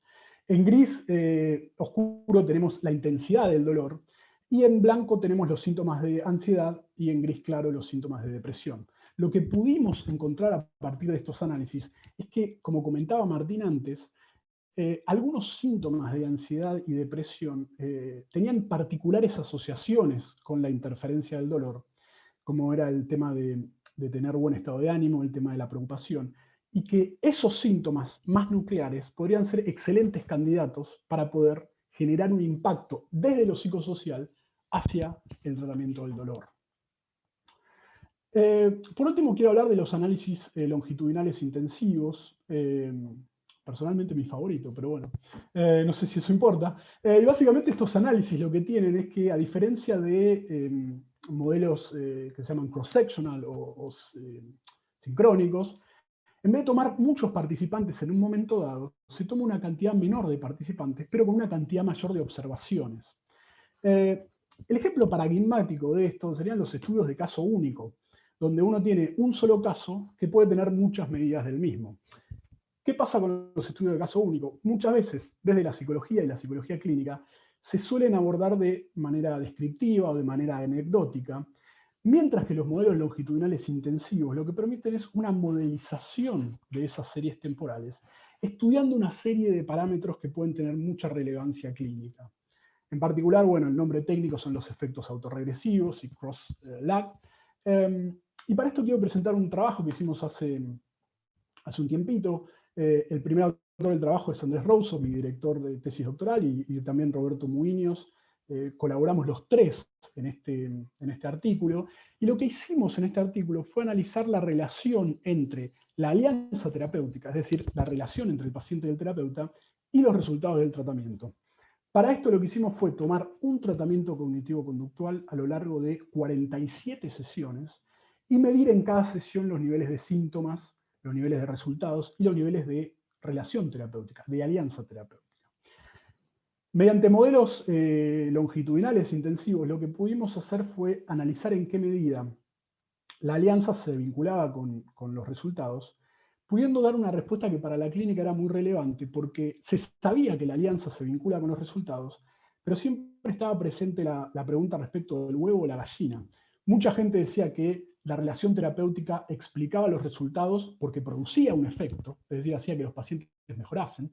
En gris eh, oscuro tenemos la intensidad del dolor, y en blanco tenemos los síntomas de ansiedad, y en gris claro los síntomas de depresión. Lo que pudimos encontrar a partir de estos análisis es que, como comentaba Martín antes, eh, algunos síntomas de ansiedad y depresión eh, tenían particulares asociaciones con la interferencia del dolor, como era el tema de, tener buen estado de ánimo, el tema de la preocupación, y que esos síntomas más nucleares podrían ser excelentes candidatos para poder generar un impacto desde lo psicosocial hacia el tratamiento del dolor. Eh, por último, quiero hablar de los análisis longitudinales intensivos personalmente mi favorito, pero bueno, eh, no sé si eso importa. Eh, y básicamente estos análisis lo que tienen es que a diferencia de em, modelos eh, que se llaman cross-sectional o, sincrónicos, en vez de tomar muchos participantes en un momento dado, se toma una cantidad menor de participantes, pero con una cantidad mayor de observaciones. el ejemplo paradigmático de esto serían los estudios de caso único, donde uno tiene un solo caso que puede tener muchas medidas del mismo. ¿Qué pasa con los estudios de caso único? Muchas veces, desde la psicología y la psicología clínica, se suelen abordar de manera descriptiva o de manera anecdótica, mientras que los modelos longitudinales intensivos lo que permiten es una modelización de esas series temporales, estudiando una serie de parámetros que pueden tener mucha relevancia clínica. En particular, bueno, el nombre técnico son los efectos autorregresivos y cross-lag. Em, y para esto quiero presentar un trabajo que hicimos hace, hace un tiempito, eh, el primer del trabajo es Andrés Rouso, mi director de tesis doctoral, y, también Roberto Muiños. Eh, colaboramos los tres en este, en este artículo, y lo que hicimos en este artículo fue analizar la relación entre la alianza terapéutica, es decir, la relación entre el paciente y el terapeuta, y los resultados del tratamiento. Para esto lo que hicimos fue tomar un tratamiento cognitivo-conductual a lo largo de 47 sesiones y medir en cada sesión los niveles de síntomas los niveles de resultados y los niveles de relación terapéutica, de alianza terapéutica. Mediante modelos eh, longitudinales intensivos, lo que pudimos hacer fue analizar en qué medida la alianza se vinculaba con, los resultados, pudiendo dar una respuesta que para la clínica era muy relevante, porque se sabía que la alianza se vincula con los resultados, pero siempre estaba presente la, la pregunta respecto del huevo o la gallina. Mucha gente decía que la relación terapéutica explicaba los resultados porque producía un efecto, es decir, hacía que los pacientes mejorasen,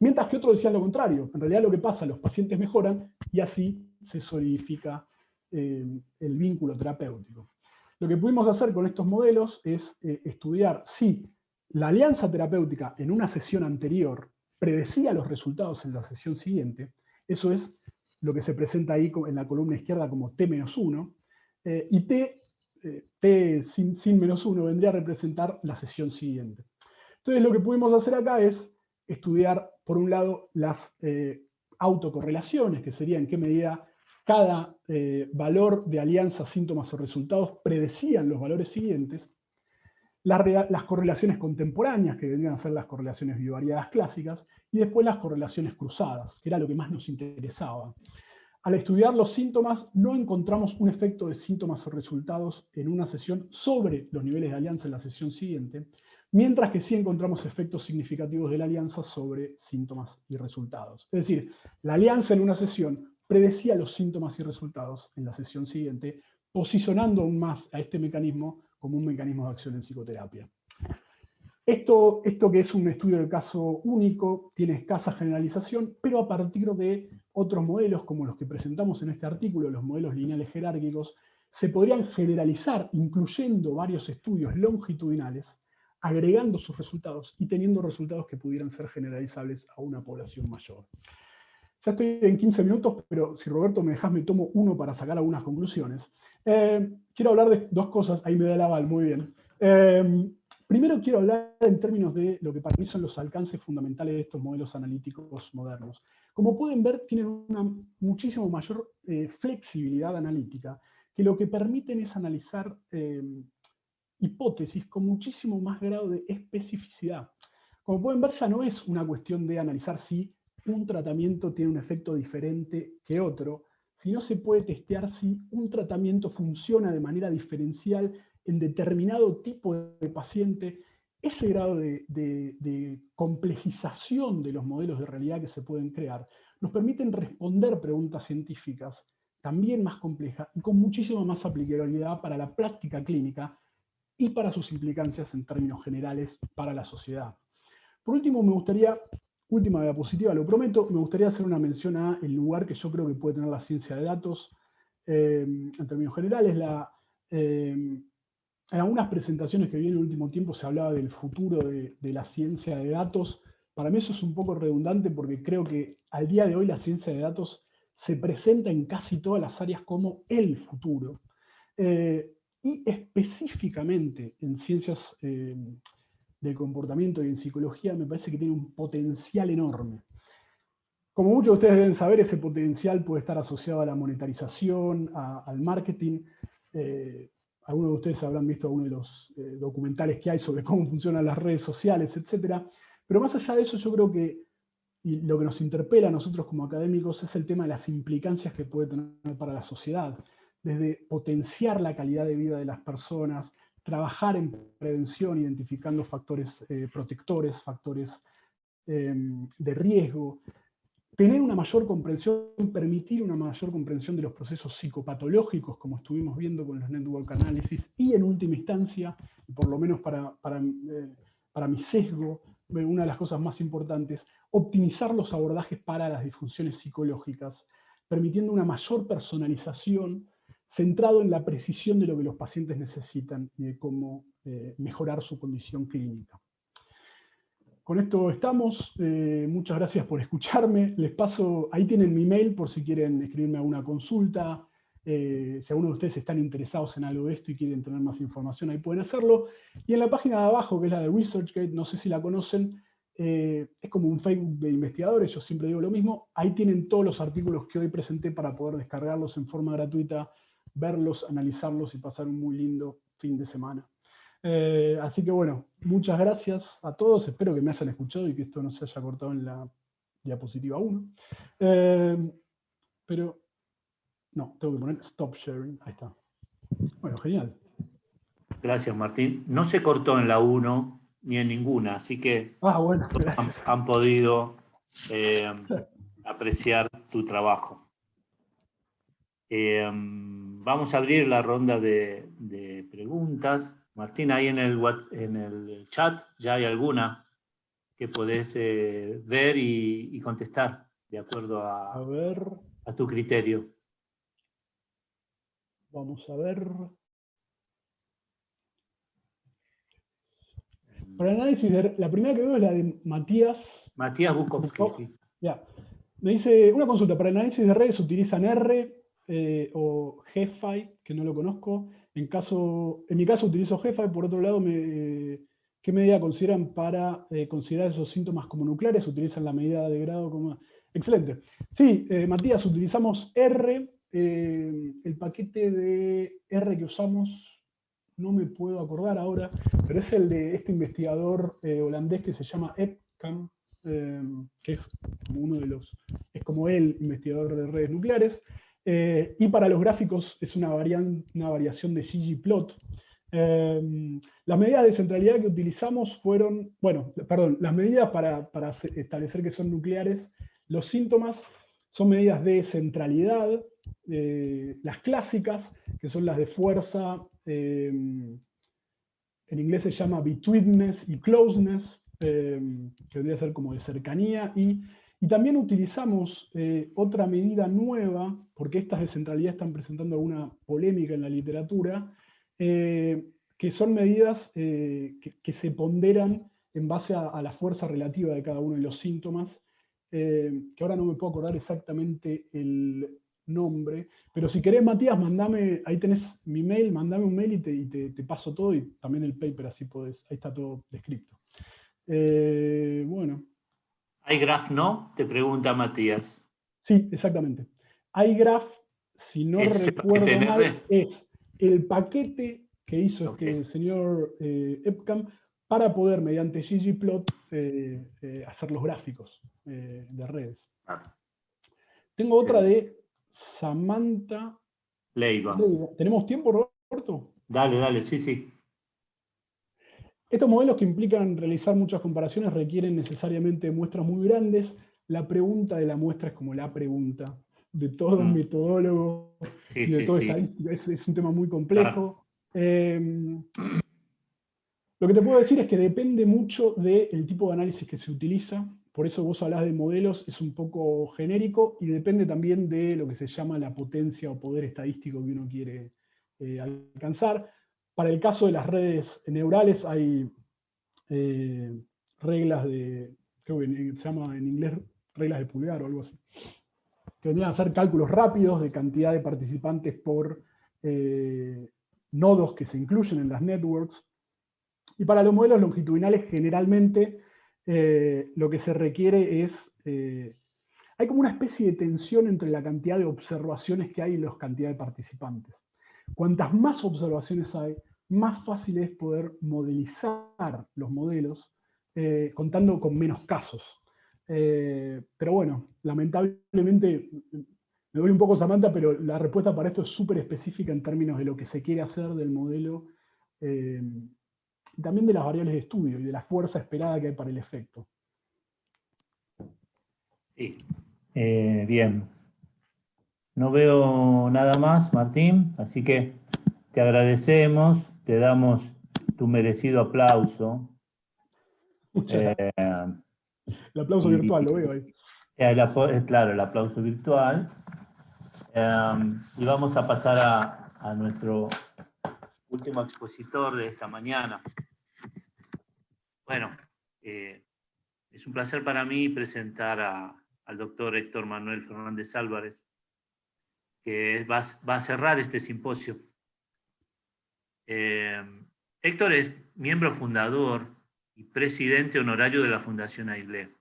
mientras que otros decían lo contrario, en realidad lo que pasa, los pacientes mejoran y así se solidifica eh, el vínculo terapéutico. Lo que pudimos hacer con estos modelos es eh, estudiar si la alianza terapéutica en una sesión anterior predecía los resultados en la sesión siguiente, eso es lo que se presenta ahí en la columna izquierda como T-1, eh, y T eh, sin, menos 1 vendría a representar la sesión siguiente. Entonces lo que pudimos hacer acá es estudiar, por un lado, las eh, autocorrelaciones, que sería en qué medida cada eh, valor de alianza, síntomas o resultados predecían los valores siguientes, las, las, correlaciones contemporáneas, que vendrían a ser las correlaciones bivariadas clásicas, y después las correlaciones cruzadas, que era lo que más nos interesaba. Al estudiar los síntomas, no encontramos un efecto de síntomas o resultados en una sesión sobre los niveles de alianza en la sesión siguiente, mientras que sí encontramos efectos significativos de la alianza sobre síntomas y resultados. Es decir, la alianza en una sesión predecía los síntomas y resultados en la sesión siguiente, posicionando aún más a este mecanismo como un mecanismo de acción en psicoterapia. Esto, esto que es un estudio de caso único, tiene escasa generalización, pero a partir de otros modelos, como los que presentamos en este artículo, los modelos lineales jerárquicos, se podrían generalizar incluyendo varios estudios longitudinales, agregando sus resultados y teniendo resultados que pudieran ser generalizables a una población mayor. Ya estoy en 15 minutos, pero si Roberto me dejas, me tomo uno para sacar algunas conclusiones. Eh, quiero hablar de dos cosas, ahí me da el aval, muy bien. Eh, primero quiero hablar en términos de lo que para mí son los alcances fundamentales de estos modelos analíticos modernos. Como pueden ver, tienen una muchísimo mayor eh, flexibilidad analítica, que lo que permiten es analizar eh, hipótesis con muchísimo más grado de especificidad. Como pueden ver, ya no es una cuestión de analizar si un tratamiento tiene un efecto diferente que otro, sino se puede testear si un tratamiento funciona de manera diferencial en determinado tipo de paciente. Ese grado de, complejización de los modelos de realidad que se pueden crear nos permiten responder preguntas científicas también más complejas y con muchísima más aplicabilidad para la práctica clínica y para sus implicancias en términos generales para la sociedad. Por último, me gustaría, última diapositiva, lo prometo, me gustaría hacer una mención a el lugar que yo creo que puede tener la ciencia de datos eh, en términos generales. La, eh, en algunas presentaciones que vi en el último tiempo se hablaba del futuro de, la ciencia de datos. Para mí eso es un poco redundante porque creo que al día de hoy la ciencia de datos se presenta en casi todas las áreas como el futuro. Eh, y específicamente en ciencias eh, del comportamiento y en psicología me parece que tiene un potencial enorme. Como muchos de ustedes deben saber, ese potencial puede estar asociado a la monetarización, al marketing. Eh, algunos de ustedes habrán visto algunos de los documentales que hay sobre cómo funcionan las redes sociales, etc. Pero más allá de eso, yo creo que lo que nos interpela a nosotros como académicos es el tema de las implicancias que puede tener para la sociedad, desde potenciar la calidad de vida de las personas, trabajar en prevención identificando factores eh, protectores, factores em, de riesgo, tener una mayor comprensión, permitir una mayor comprensión de los procesos psicopatológicos, como estuvimos viendo con los network analysis, y en última instancia, por lo menos para, para, eh, para mi sesgo, una de las cosas más importantes, optimizar los abordajes para las disfunciones psicológicas, permitiendo una mayor personalización centrado en la precisión de lo que los pacientes necesitan y de cómo eh, mejorar su condición clínica. Con esto estamos, eh, muchas gracias por escucharme, les paso, ahí tienen mi mail por si quieren escribirme alguna consulta, eh, si alguno de ustedes están interesados en algo de esto y quieren tener más información, ahí pueden hacerlo. Y en la página de abajo, que es la de ResearchGate, no sé si la conocen, eh, es como un Facebook de investigadores, yo siempre digo lo mismo, ahí tienen todos los artículos que hoy presenté para poder descargarlos en forma gratuita, verlos, analizarlos y pasar un muy lindo fin de semana. Eh, así que bueno, muchas gracias a todos, espero que me hayan escuchado y que esto no se haya cortado en la diapositiva 1. pero no, tengo que poner stop sharing. Ahí está. Bueno, genial. Gracias, Martín. No se cortó en la 1 ni en ninguna, así que ah, bueno, han, podido eh, apreciar tu trabajo. Eh, vamos a abrir la ronda de, preguntas. Martín, ahí en el, en el chat ya hay alguna que podés eh, ver y, contestar de acuerdo a, a, ver. a tu criterio. Vamos a ver. Para análisis, la primera que veo es la de Matías. Matías Bukowski, sí. Ya. Me dice, una consulta, para análisis de redes utilizan R eh, o GFI, que no lo conozco. En, caso, en mi caso utilizo GFI, por otro lado, ¿qué medida consideran para eh, considerar esos síntomas como nucleares? ¿Utilizan la medida de grado? Excelente. Sí, eh, Matías, utilizamos R eh, el paquete de R que usamos, no me puedo acordar ahora, pero es el de este investigador holandés que se llama Epcam, que es como uno de los, es como el investigador de redes nucleares, y para los gráficos es una, variación de ggplot. las medidas de centralidad que utilizamos fueron, bueno, perdón, las medidas para, establecer que son nucleares, los síntomas son medidas de centralidad, eh, las clásicas, que son las de fuerza, eh, en inglés se llama betweenness y closeness, eh, que debería ser como de cercanía, y, también utilizamos otra medida nueva, porque estas de centralidad están presentando alguna polémica en la literatura, que son medidas que, se ponderan en base a, la fuerza relativa de cada uno de los síntomas, que ahora no me puedo acordar exactamente el, nombre. Pero si querés, Matías, mandame, ahí tenés mi mail, mandame un mail y te, paso todo y también el paper, así podés, ahí está todo descrito. Eh, bueno. ¿iGraph no? Te pregunta Matías. Sí, exactamente. iGraph, si no recuerdo mal, es el paquete que hizo este señor eh, Epcam para poder, mediante ggplot, eh, eh, hacer los gráficos eh, de redes. Tengo otra de Samantha Leiva. ¿Tenemos tiempo, Roberto? Dale, dale, sí, sí. Estos modelos que implican realizar muchas comparaciones requieren necesariamente muestras muy grandes. La pregunta de la muestra es como la pregunta de todo mm. metodólogo y de todo estadístico. Es, un tema muy complejo. Em, lo que te puedo decir es que depende mucho del tipo de análisis que se utiliza. Por eso vos hablás de modelos, es un poco genérico y depende también de lo que se llama la potencia o poder estadístico que uno quiere eh, alcanzar. Para el caso de las redes neurales hay eh, reglas de, creo que se llama en inglés reglas de pulgar o algo así, que vendrían a hacer cálculos rápidos de cantidad de participantes por eh, nodos que se incluyen en las networks. Y para los modelos longitudinales generalmente eh, lo que se requiere es, hay como una especie de tensión entre la cantidad de observaciones que hay y la cantidad de participantes. Cuantas más observaciones hay, más fácil es poder modelizar los modelos eh, contando con menos casos. Eh, pero bueno, lamentablemente, me doy un poco Samantha, pero la respuesta para esto es súper específica en términos de lo que se quiere hacer del modelo, eh, también de las variables de estudio y de la fuerza esperada que hay para el efecto. Sí. bien. No veo nada más, Martín, así que te agradecemos te damos tu merecido aplauso. Eh, el aplauso virtual, lo veo ahí. Eh, claro, el aplauso virtual. Y vamos a pasar a, nuestro último expositor de esta mañana. Bueno, eh, es un placer para mí presentar al doctor Héctor Manuel Fernández Álvarez, que va, a cerrar este simposio. Eh, Héctor es miembro fundador y presidente honorario de la Fundación AIGLE.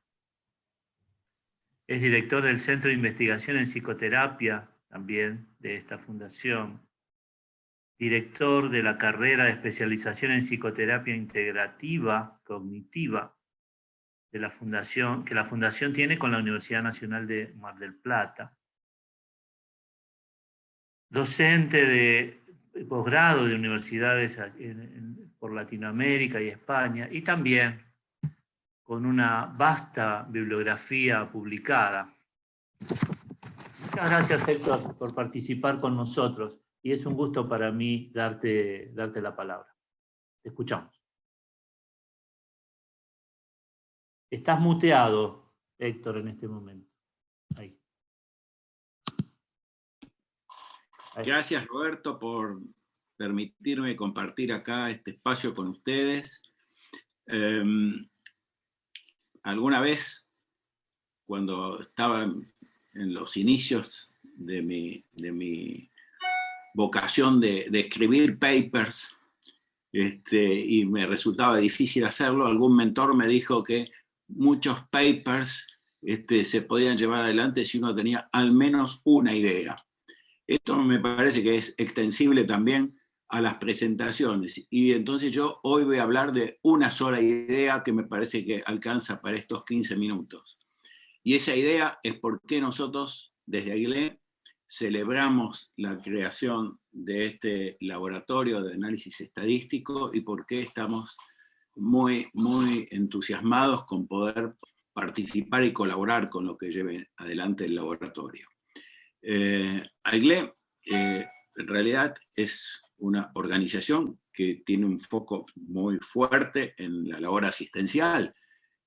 Es director del Centro de Investigación en Psicoterapia, también de esta fundación. Director de la carrera de especialización en psicoterapia integrativa cognitiva de la fundación, que la fundación tiene con la Universidad Nacional de Mar del Plata. Docente de posgrado de universidades por Latinoamérica y España, y también con una vasta bibliografía publicada. Muchas gracias, Héctor, por participar con nosotros, y es un gusto para mí darte, darte la palabra. Te escuchamos. Estás muteado, Héctor, en este momento. Gracias Roberto por permitirme compartir acá este espacio con ustedes. Em, alguna vez, cuando estaba en los inicios de mi, de mi vocación de, escribir papers, este, y me resultaba difícil hacerlo, algún mentor me dijo que muchos papers este, se podían llevar adelante si uno tenía al menos una idea. Esto me parece que es extensible también a las presentaciones. Y entonces yo hoy voy a hablar de una sola idea que me parece que alcanza para estos 15 minutos. Y esa idea es por qué nosotros, desde Aguilé, celebramos la creación de este laboratorio de análisis estadístico y por qué estamos muy, muy entusiasmados con poder participar y colaborar con lo que lleve adelante el laboratorio. Eh, AIGLE eh, en realidad es una organización que tiene un foco muy fuerte en la labor asistencial,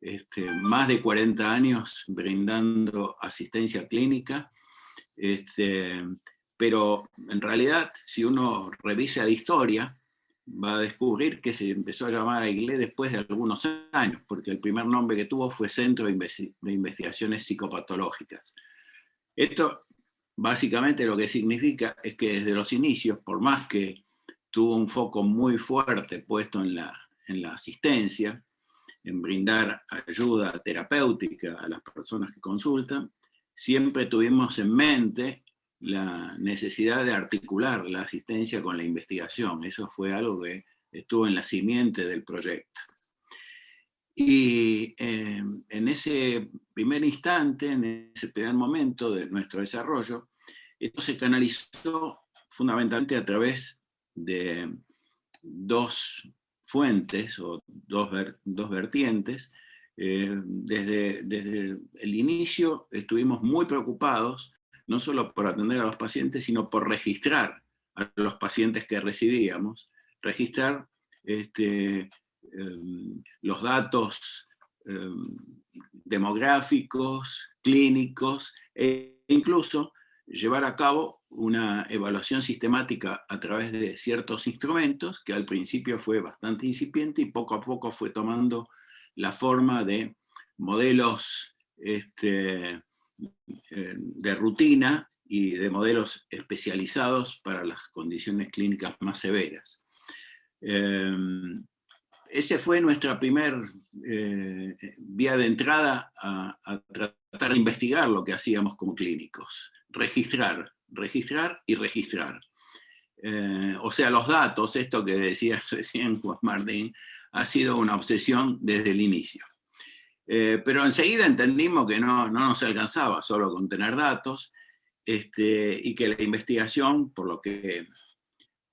este, más de 40 años brindando asistencia clínica, este, pero en realidad si uno revisa la historia, va a descubrir que se empezó a llamar AIGLE después de algunos años, porque el primer nombre que tuvo fue Centro de Investigaciones Psicopatológicas. Esto básicamente lo que significa es que desde los inicios, por más que tuvo un foco muy fuerte puesto en la, en la asistencia, en brindar ayuda terapéutica a las personas que consultan, siempre tuvimos en mente la necesidad de articular la asistencia con la investigación. Eso fue algo que estuvo en la simiente del proyecto. Y eh, en ese primer instante, en ese primer momento de nuestro desarrollo, esto se canalizó fundamentalmente a través de dos fuentes o dos, dos vertientes. Eh, desde, desde el inicio estuvimos muy preocupados, no solo por atender a los pacientes, sino por registrar a los pacientes que recibíamos, registrar este, em, los datos em, demográficos, clínicos, e incluso llevar a cabo una evaluación sistemática a través de ciertos instrumentos, que al principio fue bastante incipiente y poco a poco fue tomando la forma de modelos este, eh, de rutina y de modelos especializados para las condiciones clínicas más severas. Em, ese fue nuestra primera eh, vía de entrada a, tratar de investigar lo que hacíamos como clínicos. Registrar, registrar y registrar. Eh, o sea, los datos, esto que decía recién Juan Martín, ha sido una obsesión desde el inicio. Eh, pero enseguida entendimos que no, no, nos alcanzaba solo con tener datos, este, y que la investigación, por lo que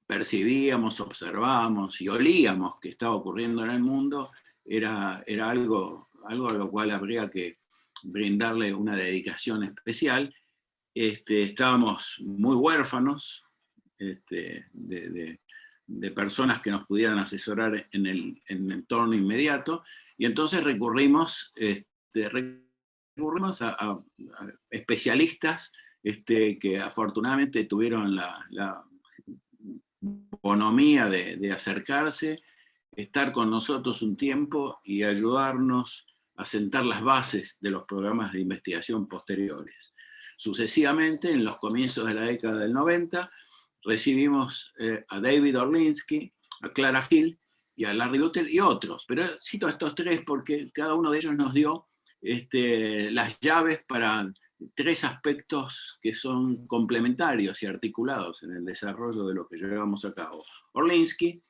percibíamos, observábamos y olíamos que estaba ocurriendo en el mundo, era, era algo, algo a lo cual habría que brindarle una dedicación especial. Este, estábamos muy huérfanos este, de, personas que nos pudieran asesorar en el, entorno inmediato, y entonces recurrimos, este, recurrimos a, especialistas que afortunadamente tuvieron la, la bonomía de, acercarse, estar con nosotros un tiempo y ayudarnos a sentar las bases de los programas de investigación posteriores. Sucesivamente, en los comienzos de la década del 90, recibimos eh, a David Orlinsky, a Clara Hill y a Larry Dutter y otros, pero cito a estos tres porque cada uno de ellos nos dio este, las llaves para tres aspectos que son complementarios y articulados en el desarrollo de lo que llevamos a cabo. Orlinsky,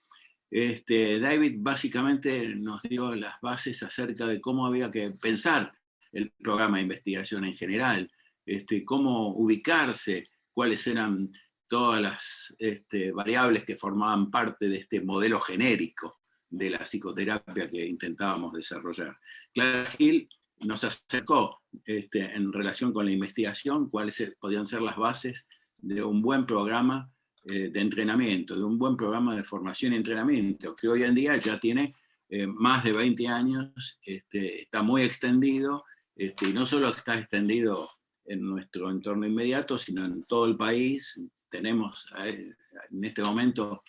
este, David básicamente nos dio las bases acerca de cómo había que pensar el programa de investigación en general, este, cómo ubicarse, cuáles eran todas las este, variables que formaban parte de este modelo genérico de la psicoterapia que intentábamos desarrollar. Clara Hill nos acercó este, en relación con la investigación cuáles podían ser las bases de un buen programa eh, de entrenamiento, de un buen programa de formación y entrenamiento, que hoy en día ya tiene eh, más de 20 años, está muy extendido, y no solo está extendido en nuestro entorno inmediato, sino en todo el país. Tenemos eh, en este momento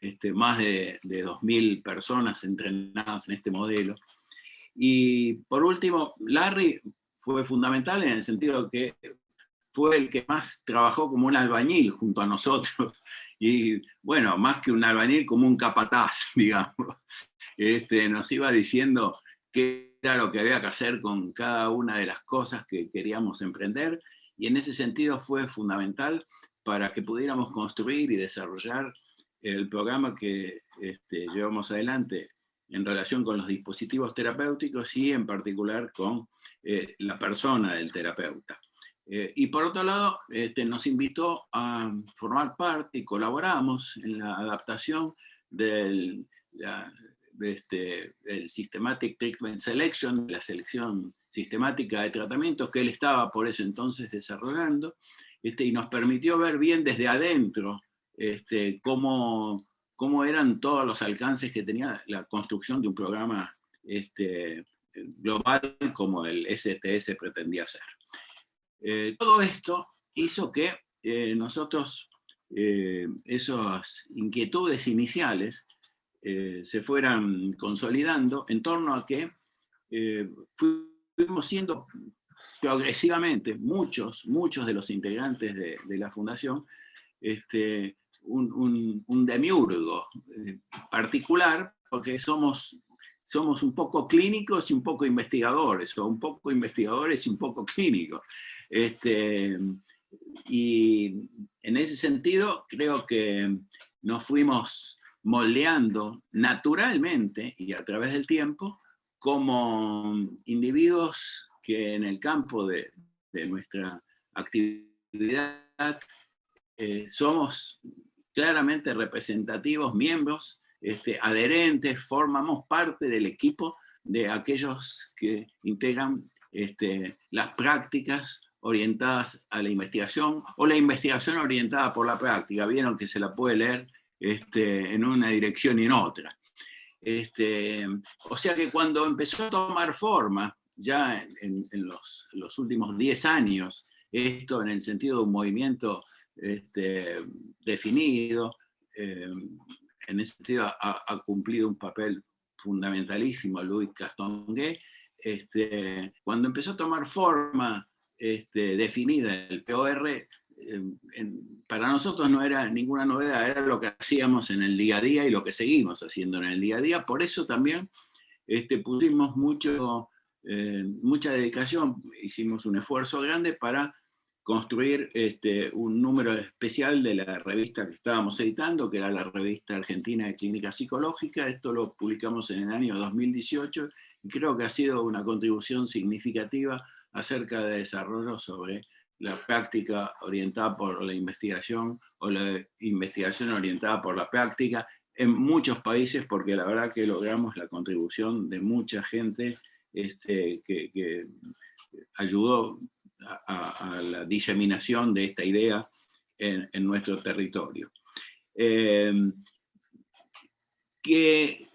este, más de, de 2.000 personas entrenadas en este modelo. Y por último, Larry fue fundamental en el sentido que fue el que más trabajó como un albañil junto a nosotros, y bueno, más que un albañil, como un capataz, digamos. Este, nos iba diciendo qué era lo que había que hacer con cada una de las cosas que queríamos emprender, y en ese sentido fue fundamental para que pudiéramos construir y desarrollar el programa que este, llevamos adelante en relación con los dispositivos terapéuticos y en particular con eh, la persona del terapeuta. Eh, y por otro lado, este, nos invitó a formar parte y colaboramos en la adaptación del este, Systematic Treatment Selection, la selección sistemática de tratamientos que él estaba por ese entonces desarrollando, este, y nos permitió ver bien desde adentro este, cómo cómo eran todos los alcances que tenía la construcción de un programa global como el STS pretendía ser. Eh, todo esto hizo que eh, nosotros eh, esas inquietudes iniciales se fueran consolidando en torno a que fuimos siendo progresivamente, muchos, muchos de los integrantes de, de la fundación, este, un, demiurgo eh, particular, porque somos, somos un poco clínicos y un poco investigadores, o un poco investigadores y un poco clínicos. Este, y en ese sentido creo que nos fuimos moldeando naturalmente y a través del tiempo como individuos que en el campo de, nuestra actividad eh, somos claramente representativos, miembros, este, adherentes, formamos parte del equipo de aquellos que integran este, las prácticas orientadas a la investigación o la investigación orientada por la práctica. Vieron que se la puede leer este, en una dirección y en otra. Este, o sea que cuando empezó a tomar forma, ya en, los, últimos 10 años, esto en el sentido de un movimiento este, definido, eh, en ese sentido ha, cumplido un papel fundamentalísimo Luis Castonguay, este, cuando empezó a tomar forma este, definida el POR, para nosotros no era ninguna novedad, era lo que hacíamos en el día a día y lo que seguimos haciendo en el día a día. Por eso también este, pusimos mucho, eh, mucha dedicación, hicimos un esfuerzo grande para construir este, un número especial de la revista que estábamos editando, que era la revista Argentina de Clínica Psicológica. Esto lo publicamos en el año 2018 y creo que ha sido una contribución significativa acerca de desarrollo sobre la práctica orientada por la investigación o la investigación orientada por la práctica en muchos países, porque la verdad que logramos la contribución de mucha gente este, que, ayudó a, la diseminación de esta idea en, nuestro territorio. Em, ¿Qué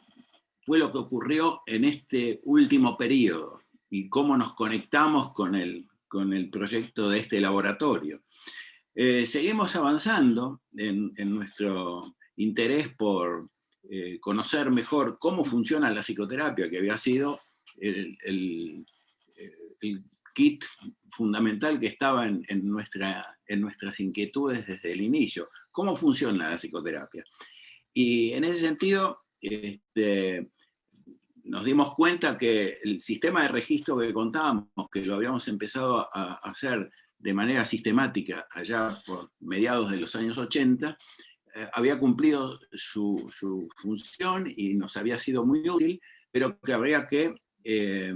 fue lo que ocurrió en este último periodo? Y cómo nos conectamos con el, con el proyecto de este laboratorio. Eh, seguimos avanzando en, nuestro interés por eh, conocer mejor cómo funciona la psicoterapia, que había sido el, kit fundamental que estaba en, en nuestras inquietudes desde el inicio. ¿Cómo funciona la psicoterapia? Y en ese sentido, este, nos dimos cuenta que el sistema de registro que contábamos, que lo habíamos empezado a hacer de manera sistemática allá por mediados de los años 80, eh, había cumplido su, función y nos había sido muy útil, pero que habría que, eh,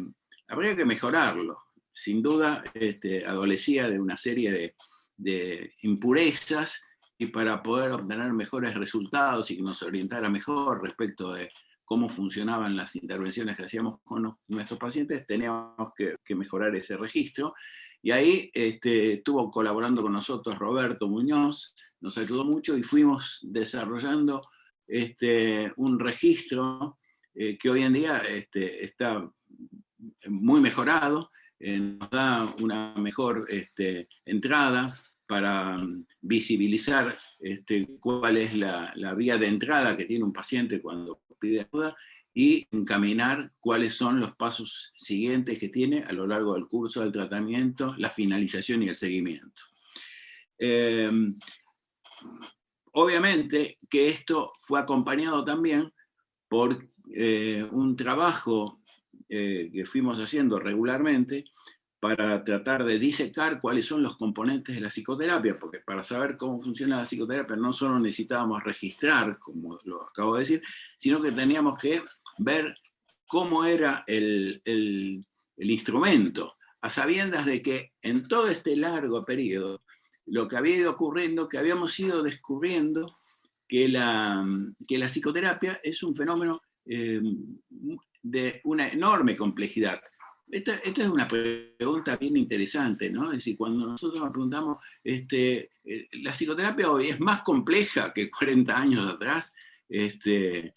habría que mejorarlo. Sin duda, este, adolecía de una serie de, de impurezas y para poder obtener mejores resultados y que nos orientara mejor respecto de cómo funcionaban las intervenciones que hacíamos con nuestros pacientes, teníamos que, mejorar ese registro. Y ahí este, estuvo colaborando con nosotros Roberto Muñoz, nos ayudó mucho y fuimos desarrollando este, un registro eh, que hoy en día este, está muy mejorado, eh, nos da una mejor este, entrada para mm, visibilizar este, cuál es la, la, vía de entrada que tiene un paciente cuando pide ayuda y encaminar cuáles son los pasos siguientes que tiene a lo largo del curso del tratamiento, la finalización y el seguimiento. Em, obviamente que esto fue acompañado también por eh, un trabajo eh, que fuimos haciendo regularmente para tratar de disecar cuáles son los componentes de la psicoterapia, porque para saber cómo funciona la psicoterapia no solo necesitábamos registrar, como lo acabo de decir, sino que teníamos que ver cómo era el, instrumento, a sabiendas de que en todo este largo periodo, lo que había ido ocurriendo, que habíamos ido descubriendo que la, que la psicoterapia es un fenómeno eh, de una enorme complejidad, esta, es una pregunta bien interesante, ¿no? Es decir, cuando nosotros nos preguntamos, este, eh, la psicoterapia hoy es más compleja que 40 años atrás, este,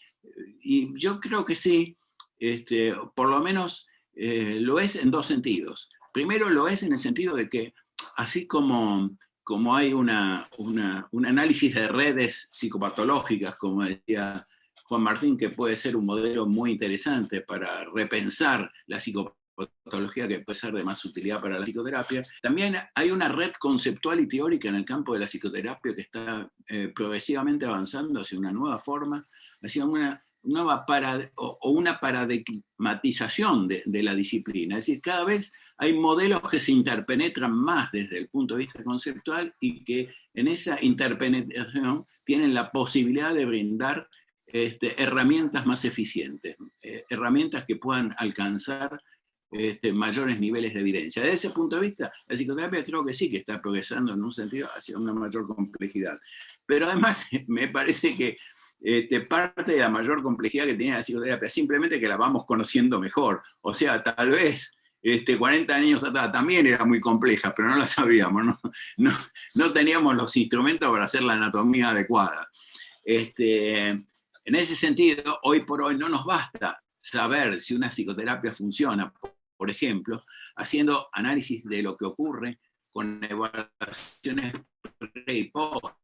y yo creo que sí, este, por lo menos eh, lo es en dos sentidos. Primero lo es en el sentido de que, así como, como hay una, un análisis de redes psicopatológicas, como decía Juan Martín, que puede ser un modelo muy interesante para repensar la psicopatología, patología que puede ser de más utilidad para la psicoterapia. También hay una red conceptual y teórica en el campo de la psicoterapia que está eh, progresivamente avanzando hacia una nueva forma, hacia una nueva o, una paradigmatización de, de, la disciplina. Es decir, cada vez hay modelos que se interpenetran más desde el punto de vista conceptual y que en esa interpenetración tienen la posibilidad de brindar este, herramientas más eficientes, eh, herramientas que puedan alcanzar este, mayores niveles de evidencia. Desde ese punto de vista, la psicoterapia creo que sí que está progresando en un sentido hacia una mayor complejidad. Pero además me parece que este, parte de la mayor complejidad que tiene la psicoterapia simplemente que la vamos conociendo mejor. O sea, tal vez este, 40 años atrás también era muy compleja, pero no la sabíamos, no, no, teníamos los instrumentos para hacer la anatomía adecuada. Este, en ese sentido, hoy por hoy no nos basta saber si una psicoterapia funciona por ejemplo, haciendo análisis de lo que ocurre con evaluaciones pre y post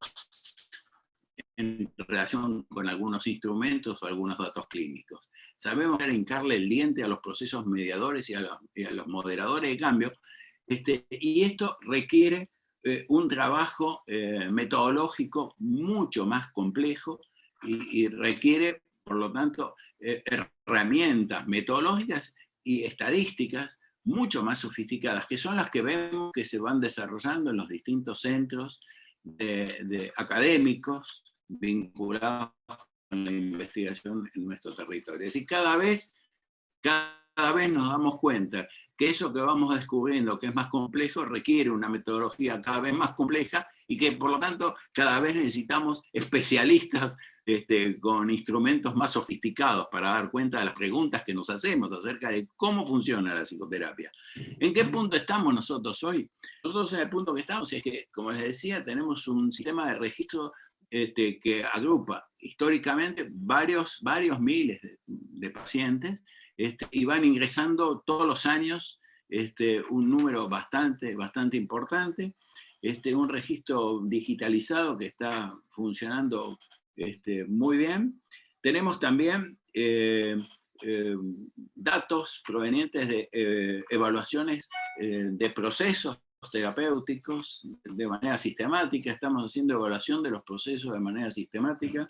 en relación con algunos instrumentos o algunos datos clínicos. Sabemos hincarle el diente a los procesos mediadores y a los, moderadores de cambio, este, y esto requiere eh, un trabajo eh, metodológico mucho más complejo y, requiere, por lo tanto, eh, herramientas metodológicas y estadísticas mucho más sofisticadas, que son las que vemos que se van desarrollando en los distintos centros de, académicos vinculados con la investigación en nuestro territorio. Es decir, cada vez, cada vez nos damos cuenta que eso que vamos descubriendo que es más complejo requiere una metodología cada vez más compleja y que por lo tanto cada vez necesitamos especialistas este, con instrumentos más sofisticados para dar cuenta de las preguntas que nos hacemos acerca de cómo funciona la psicoterapia. ¿En qué punto estamos nosotros hoy? Nosotros en el punto que estamos es que, como les decía, tenemos un sistema de registro este, que agrupa históricamente varios, varios miles de, pacientes este, y van ingresando todos los años un número bastante, bastante importante, este, un registro digitalizado que está funcionando este, muy bien. Tenemos también eh, eh, datos provenientes de eh, evaluaciones de procesos terapéuticos de manera sistemática, estamos haciendo evaluación de los procesos de manera sistemática,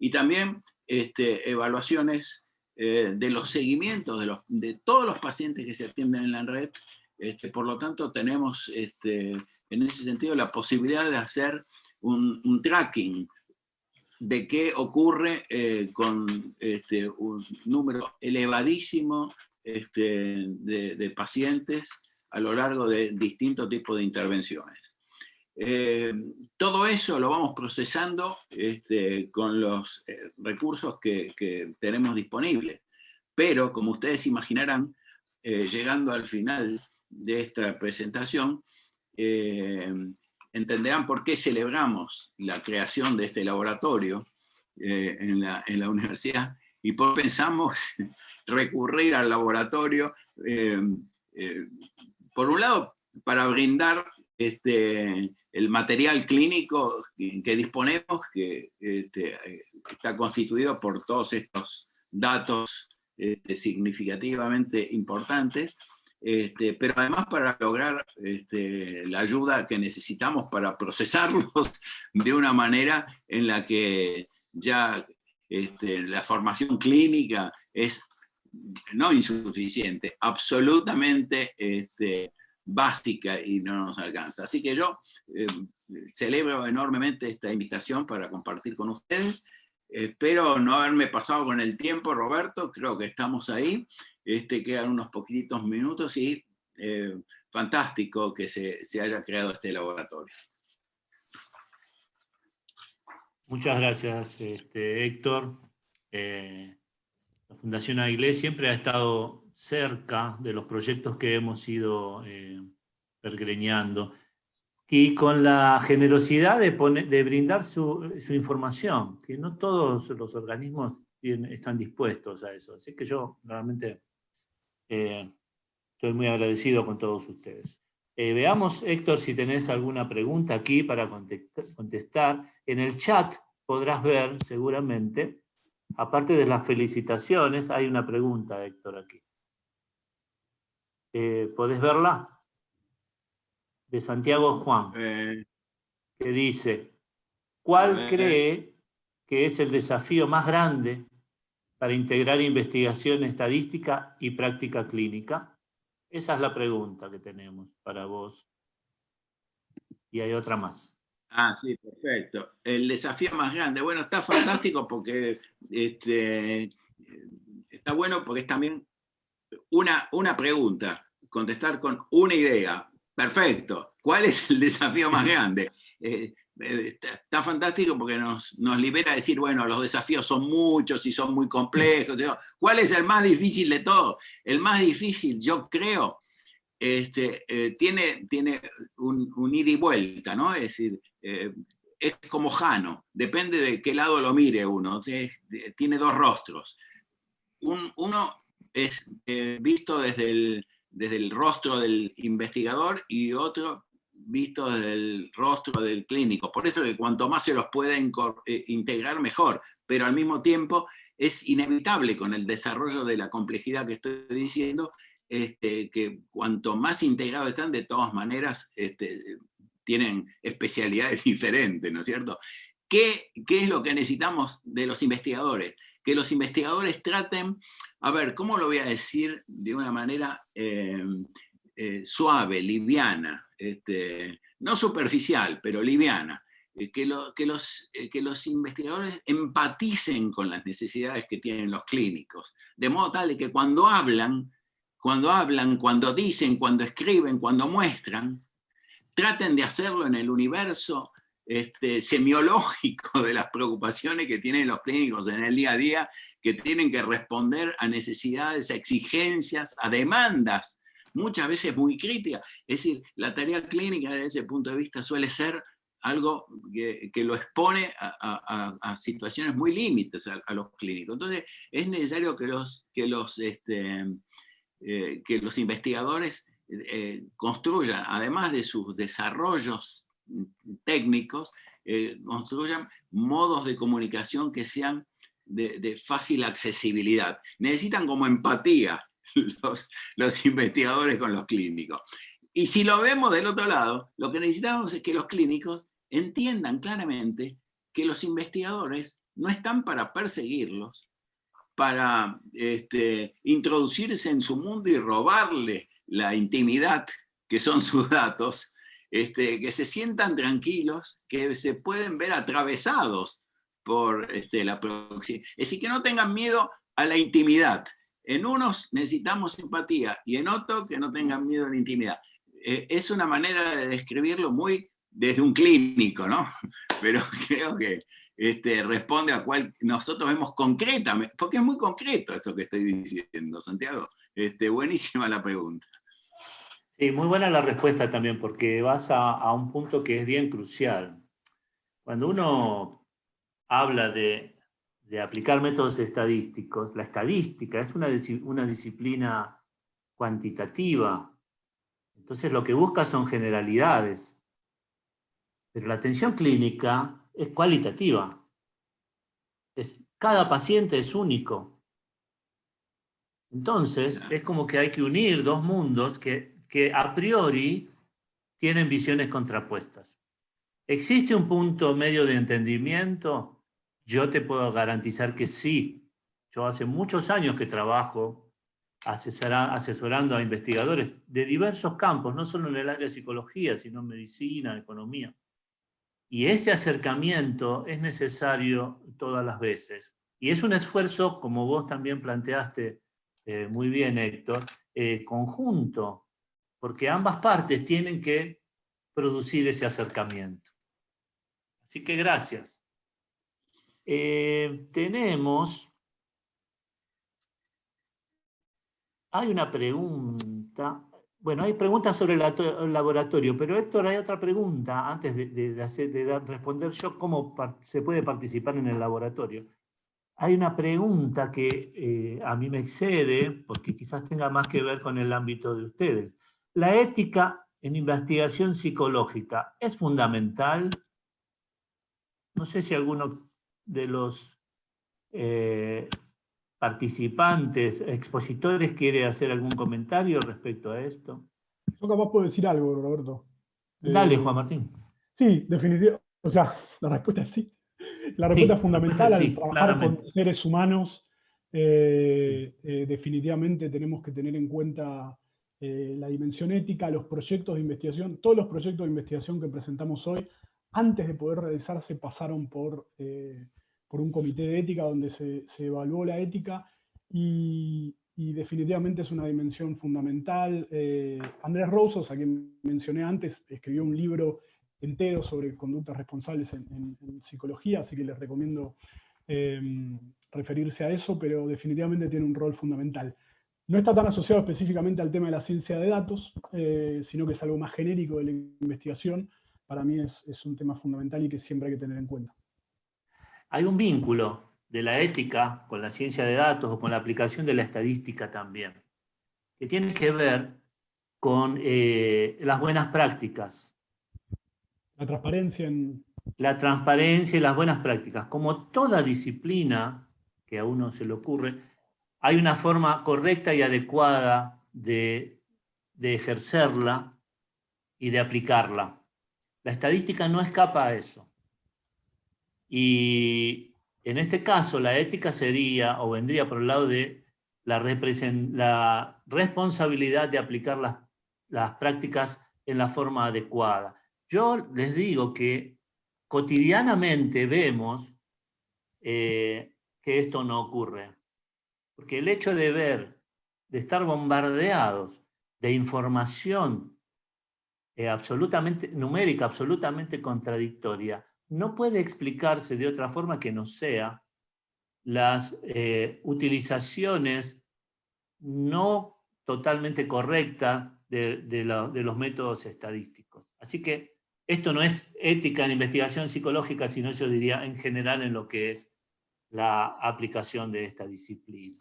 y también este, evaluaciones de los seguimientos de, los, de todos los pacientes que se atienden en la red, este, por lo tanto tenemos este, en ese sentido la posibilidad de hacer un, tracking de qué ocurre eh, con este, un número elevadísimo de, pacientes a lo largo de distintos tipos de intervenciones. Eh, todo eso lo vamos procesando con los eh, recursos que, tenemos disponibles, pero como ustedes imaginarán, llegando al final de esta presentación, entenderán por qué celebramos la creación de este laboratorio eh, en, la, universidad y por qué pensamos recurrir al laboratorio, eh, eh, por un lado, para brindar este, el material clínico que disponemos, que este, está constituido por todos estos datos este, significativamente importantes, este, pero además para lograr este, la ayuda que necesitamos para procesarlos de una manera en la que ya este, la formación clínica es no insuficiente, absolutamente básica y no nos alcanza. Así que yo eh, celebro enormemente esta invitación para compartir con ustedes. Espero no haberme pasado con el tiempo, Roberto, creo que estamos ahí. Este, quedan unos poquitos minutos y eh, fantástico que se, haya creado este laboratorio. Muchas gracias, este, Héctor. Eh, la Fundación Aguilé siempre ha estado cerca de los proyectos que hemos ido eh, pergreñando y con la generosidad de, de brindar su, su, información, que no todos los organismos están dispuestos a eso. Así que yo realmente eh, estoy muy agradecido con todos ustedes. Eh, veamos, Héctor, si tenés alguna pregunta aquí para contestar. En el chat podrás ver, seguramente, aparte de las felicitaciones, hay una pregunta, Héctor, aquí. Eh, ¿Podés verla? De Santiago Juan, que dice, ¿cuál cree que es el desafío más grande para integrar investigación estadística y práctica clínica? Esa es la pregunta que tenemos para vos. Y hay otra más. Ah, sí, perfecto. El desafío más grande. Bueno, está fantástico porque este, está bueno porque es también una, una pregunta, contestar con una idea. Perfecto. ¿Cuál es el desafío más grande? Eh, eh, está, fantástico porque nos, nos libera a decir, bueno, los desafíos son muchos y son muy complejos. ¿Cuál es el más difícil de todos? El más difícil, yo creo, este, eh, tiene, tiene un, un, ida y vuelta, ¿no? Es decir, es como Jano, depende de qué lado lo mire uno, tiene dos rostros. uno es visto desde el, desde el rostro del investigador y otro visto desde el rostro del clínico. Por eso que cuanto más se los puede integrar, mejor, pero al mismo tiempo es inevitable con el desarrollo de la complejidad que estoy diciendo, este, que cuanto más integrados están, de todas maneras este, tienen especialidades diferentes, ¿no es cierto? ¿Qué, ¿Qué, es lo que necesitamos de los investigadores? Que los investigadores traten, a ver, ¿cómo lo voy a decir de una manera eh, eh, suave, liviana, este, no superficial, pero liviana? Eh, que, los, que los investigadores empaticen con las necesidades que tienen los clínicos, de modo tal que cuando hablan, cuando hablan, cuando dicen, cuando escriben, cuando muestran, traten de hacerlo en el universo este, semiológico de las preocupaciones que tienen los clínicos en el día a día, que tienen que responder a necesidades, a exigencias, a demandas, muchas veces muy críticas. Es decir, la tarea clínica desde ese punto de vista suele ser algo que, lo expone a, situaciones muy límites a, los clínicos. Entonces, es necesario que los, que los este, eh, que los investigadores eh, construyan, además de sus desarrollos técnicos, eh, construyan modos de comunicación que sean de, fácil accesibilidad. Necesitan como empatía los, investigadores con los clínicos. Y si lo vemos del otro lado, lo que necesitamos es que los clínicos entiendan claramente que los investigadores no están para perseguirlos, para este, introducirse en su mundo y robarle la intimidad que son sus datos, este, que se sientan tranquilos, que se pueden ver atravesados por este, la proximidad. Es decir, que no tengan miedo a la intimidad. En unos necesitamos empatía y en otros que no tengan miedo a la intimidad. Eh, es una manera de describirlo muy desde un clínico, ¿no? Pero creo que este, responde a cual nosotros vemos concretamente, porque es muy concreto esto que estoy diciendo, Santiago. Este, buenísima la pregunta. Sí, muy buena la respuesta también, porque vas a, un punto que es bien crucial. Cuando uno habla de, aplicar métodos estadísticos, la estadística es una, una disciplina cuantitativa, entonces lo que busca son generalidades. Pero la atención clínica es cualitativa. Es, cada paciente es único. Entonces, es como que hay que unir dos mundos que, que a priori tienen visiones contrapuestas. ¿Existe un punto medio de entendimiento? Yo te puedo garantizar que sí. Yo hace muchos años que trabajo asesorando a investigadores de diversos campos, no solo en el área de psicología, sino en medicina, economía. Y ese acercamiento es necesario todas las veces. Y es un esfuerzo, como vos también planteaste eh, muy bien, Héctor, eh, conjunto, porque ambas partes tienen que producir ese acercamiento. Así que gracias. Eh, tenemos... Hay una pregunta. Bueno, hay preguntas sobre el laboratorio, pero Héctor, hay otra pregunta antes de, responder yo cómo se puede participar en el laboratorio. Hay una pregunta que eh, a mí me excede, porque quizás tenga más que ver con el ámbito de ustedes. ¿La ética en investigación psicológica es fundamental? No sé si alguno de los eh, participantes, expositores, quiere hacer algún comentario respecto a esto. Yo capaz puedo decir algo, Roberto. Dale, eh, Juan Martín. Sí, definitivamente. O sea, la respuesta es sí. La respuesta es fundamental al trabajar con seres humanos. Eh, definitivamente tenemos que tener en cuenta la dimensión ética, los proyectos de investigación. Todos los proyectos de investigación que presentamos hoy antes de poder realizarse pasaron por, eh, por un comité de ética donde se, se evaluó la ética y, definitivamente es una dimensión fundamental. Eh, Andrés Rosos, a quien mencioné antes, escribió un libro entero sobre conductas responsables en, en, psicología, así que les recomiendo eh, referirse a eso, pero definitivamente tiene un rol fundamental. No está tan asociado específicamente al tema de la ciencia de datos, eh, sino que es algo más genérico de la investigación. Para mí es, es un tema fundamental y que siempre hay que tener en cuenta. Hay un vínculo de la ética con la ciencia de datos o con la aplicación de la estadística también, que tiene que ver con eh, las buenas prácticas. La transparencia en... La transparencia y las buenas prácticas. Como toda disciplina que a uno se le ocurre, hay una forma correcta y adecuada de, ejercerla y de aplicarla. La estadística no escapa a eso. Y en este caso, la ética sería, o vendría por el lado de la, responsabilidad de aplicar las, las prácticas en la forma adecuada. Yo les digo que cotidianamente vemos eh, que esto no ocurre. Porque el hecho de ver, de estar bombardeados de información eh, absolutamente numérica, absolutamente contradictoria, no puede explicarse de otra forma que no sea las eh, utilizaciones no totalmente correctas de, los métodos estadísticos. Así que esto no es ética en investigación psicológica, sino yo diría en general en lo que es la aplicación de esta disciplina.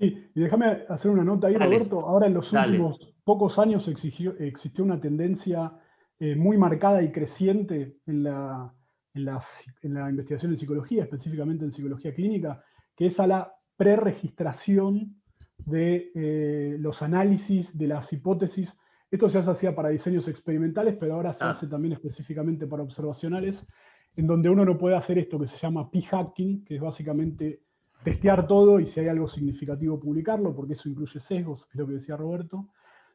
Sí, y déjame hacer una nota ahí, dale, Roberto. Ahora en los dale. últimos pocos años exigió, existió una tendencia eh, muy marcada y creciente en la, en, la, en la investigación en psicología, específicamente en psicología clínica, que es a la preregistración de eh, los análisis, de las hipótesis. Esto ya se hacía para diseños experimentales, pero ahora se ah. hace también específicamente para observacionales, en donde uno no puede hacer esto que se llama p-hacking, que es básicamente testear todo y si hay algo significativo publicarlo, porque eso incluye sesgos, es lo que decía Roberto,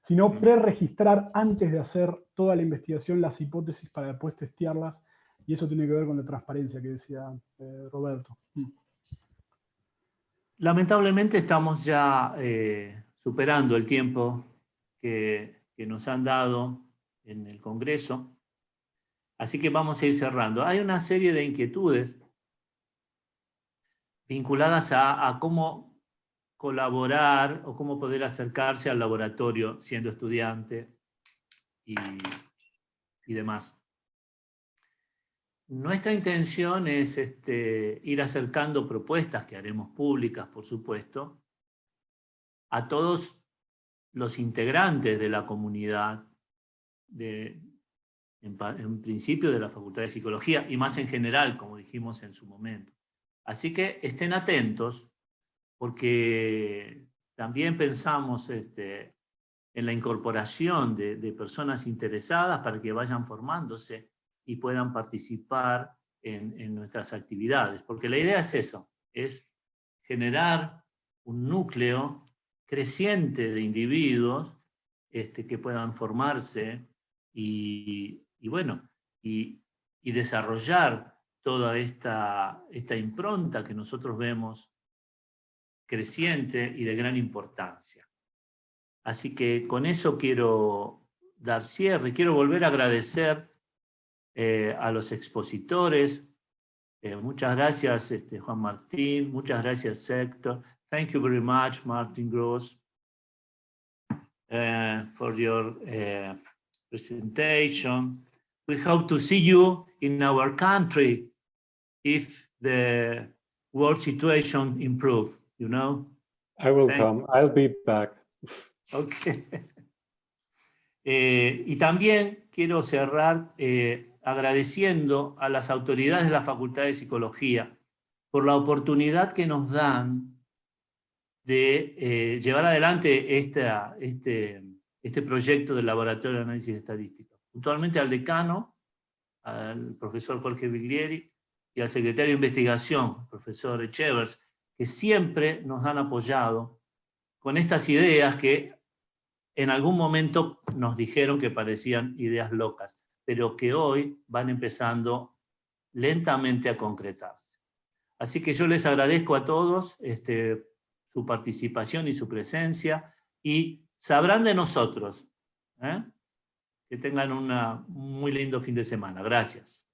sino preregistrar antes de hacer toda la investigación las hipótesis para después testearlas, y eso tiene que ver con la transparencia que decía eh, Roberto. Lamentablemente estamos ya eh, superando el tiempo que, que nos han dado en el Congreso, así que vamos a ir cerrando. Hay una serie de inquietudes vinculadas a, cómo colaborar o cómo poder acercarse al laboratorio siendo estudiante y, y demás. Nuestra intención es este, ir acercando propuestas que haremos públicas, por supuesto, a todos los integrantes de la comunidad, de, en principio de la Facultad de Psicología, y más en general, como dijimos en su momento. Así que estén atentos, porque también pensamos este, en la incorporación de, personas interesadas para que vayan formándose y puedan participar en, nuestras actividades. Porque la idea es eso, es generar un núcleo creciente de individuos este, que puedan formarse y, bueno, y desarrollar toda esta, esta impronta que nosotros vemos creciente y de gran importancia. Así que con eso quiero dar cierre, quiero volver a agradecer eh, a los expositores, eh, muchas gracias este, Juan Martín, muchas gracias Héctor, thank you very much Martin Gross uh, for your uh, presentation. We hope to see you in our country if the world situation improve, you know? I will Thank come. I'll be back. Okay. eh, y también quiero cerrar eh, agradeciendo a las autoridades de la Facultad de Psicología por la oportunidad que nos dan de eh, llevar adelante esta, este, este proyecto del Laboratorio de Análisis Estadístico. Puntualmente al decano, al profesor Jorge Viglieri, y al secretario de investigación, profesor Echevers, que siempre nos han apoyado con estas ideas que en algún momento nos dijeron que parecían ideas locas. pero que hoy van empezando lentamente a concretarse. Así que yo les agradezco a todos este, su participación y su presencia, y sabrán de nosotros. ¿eh? Que tengan un muy lindo fin de semana. Gracias.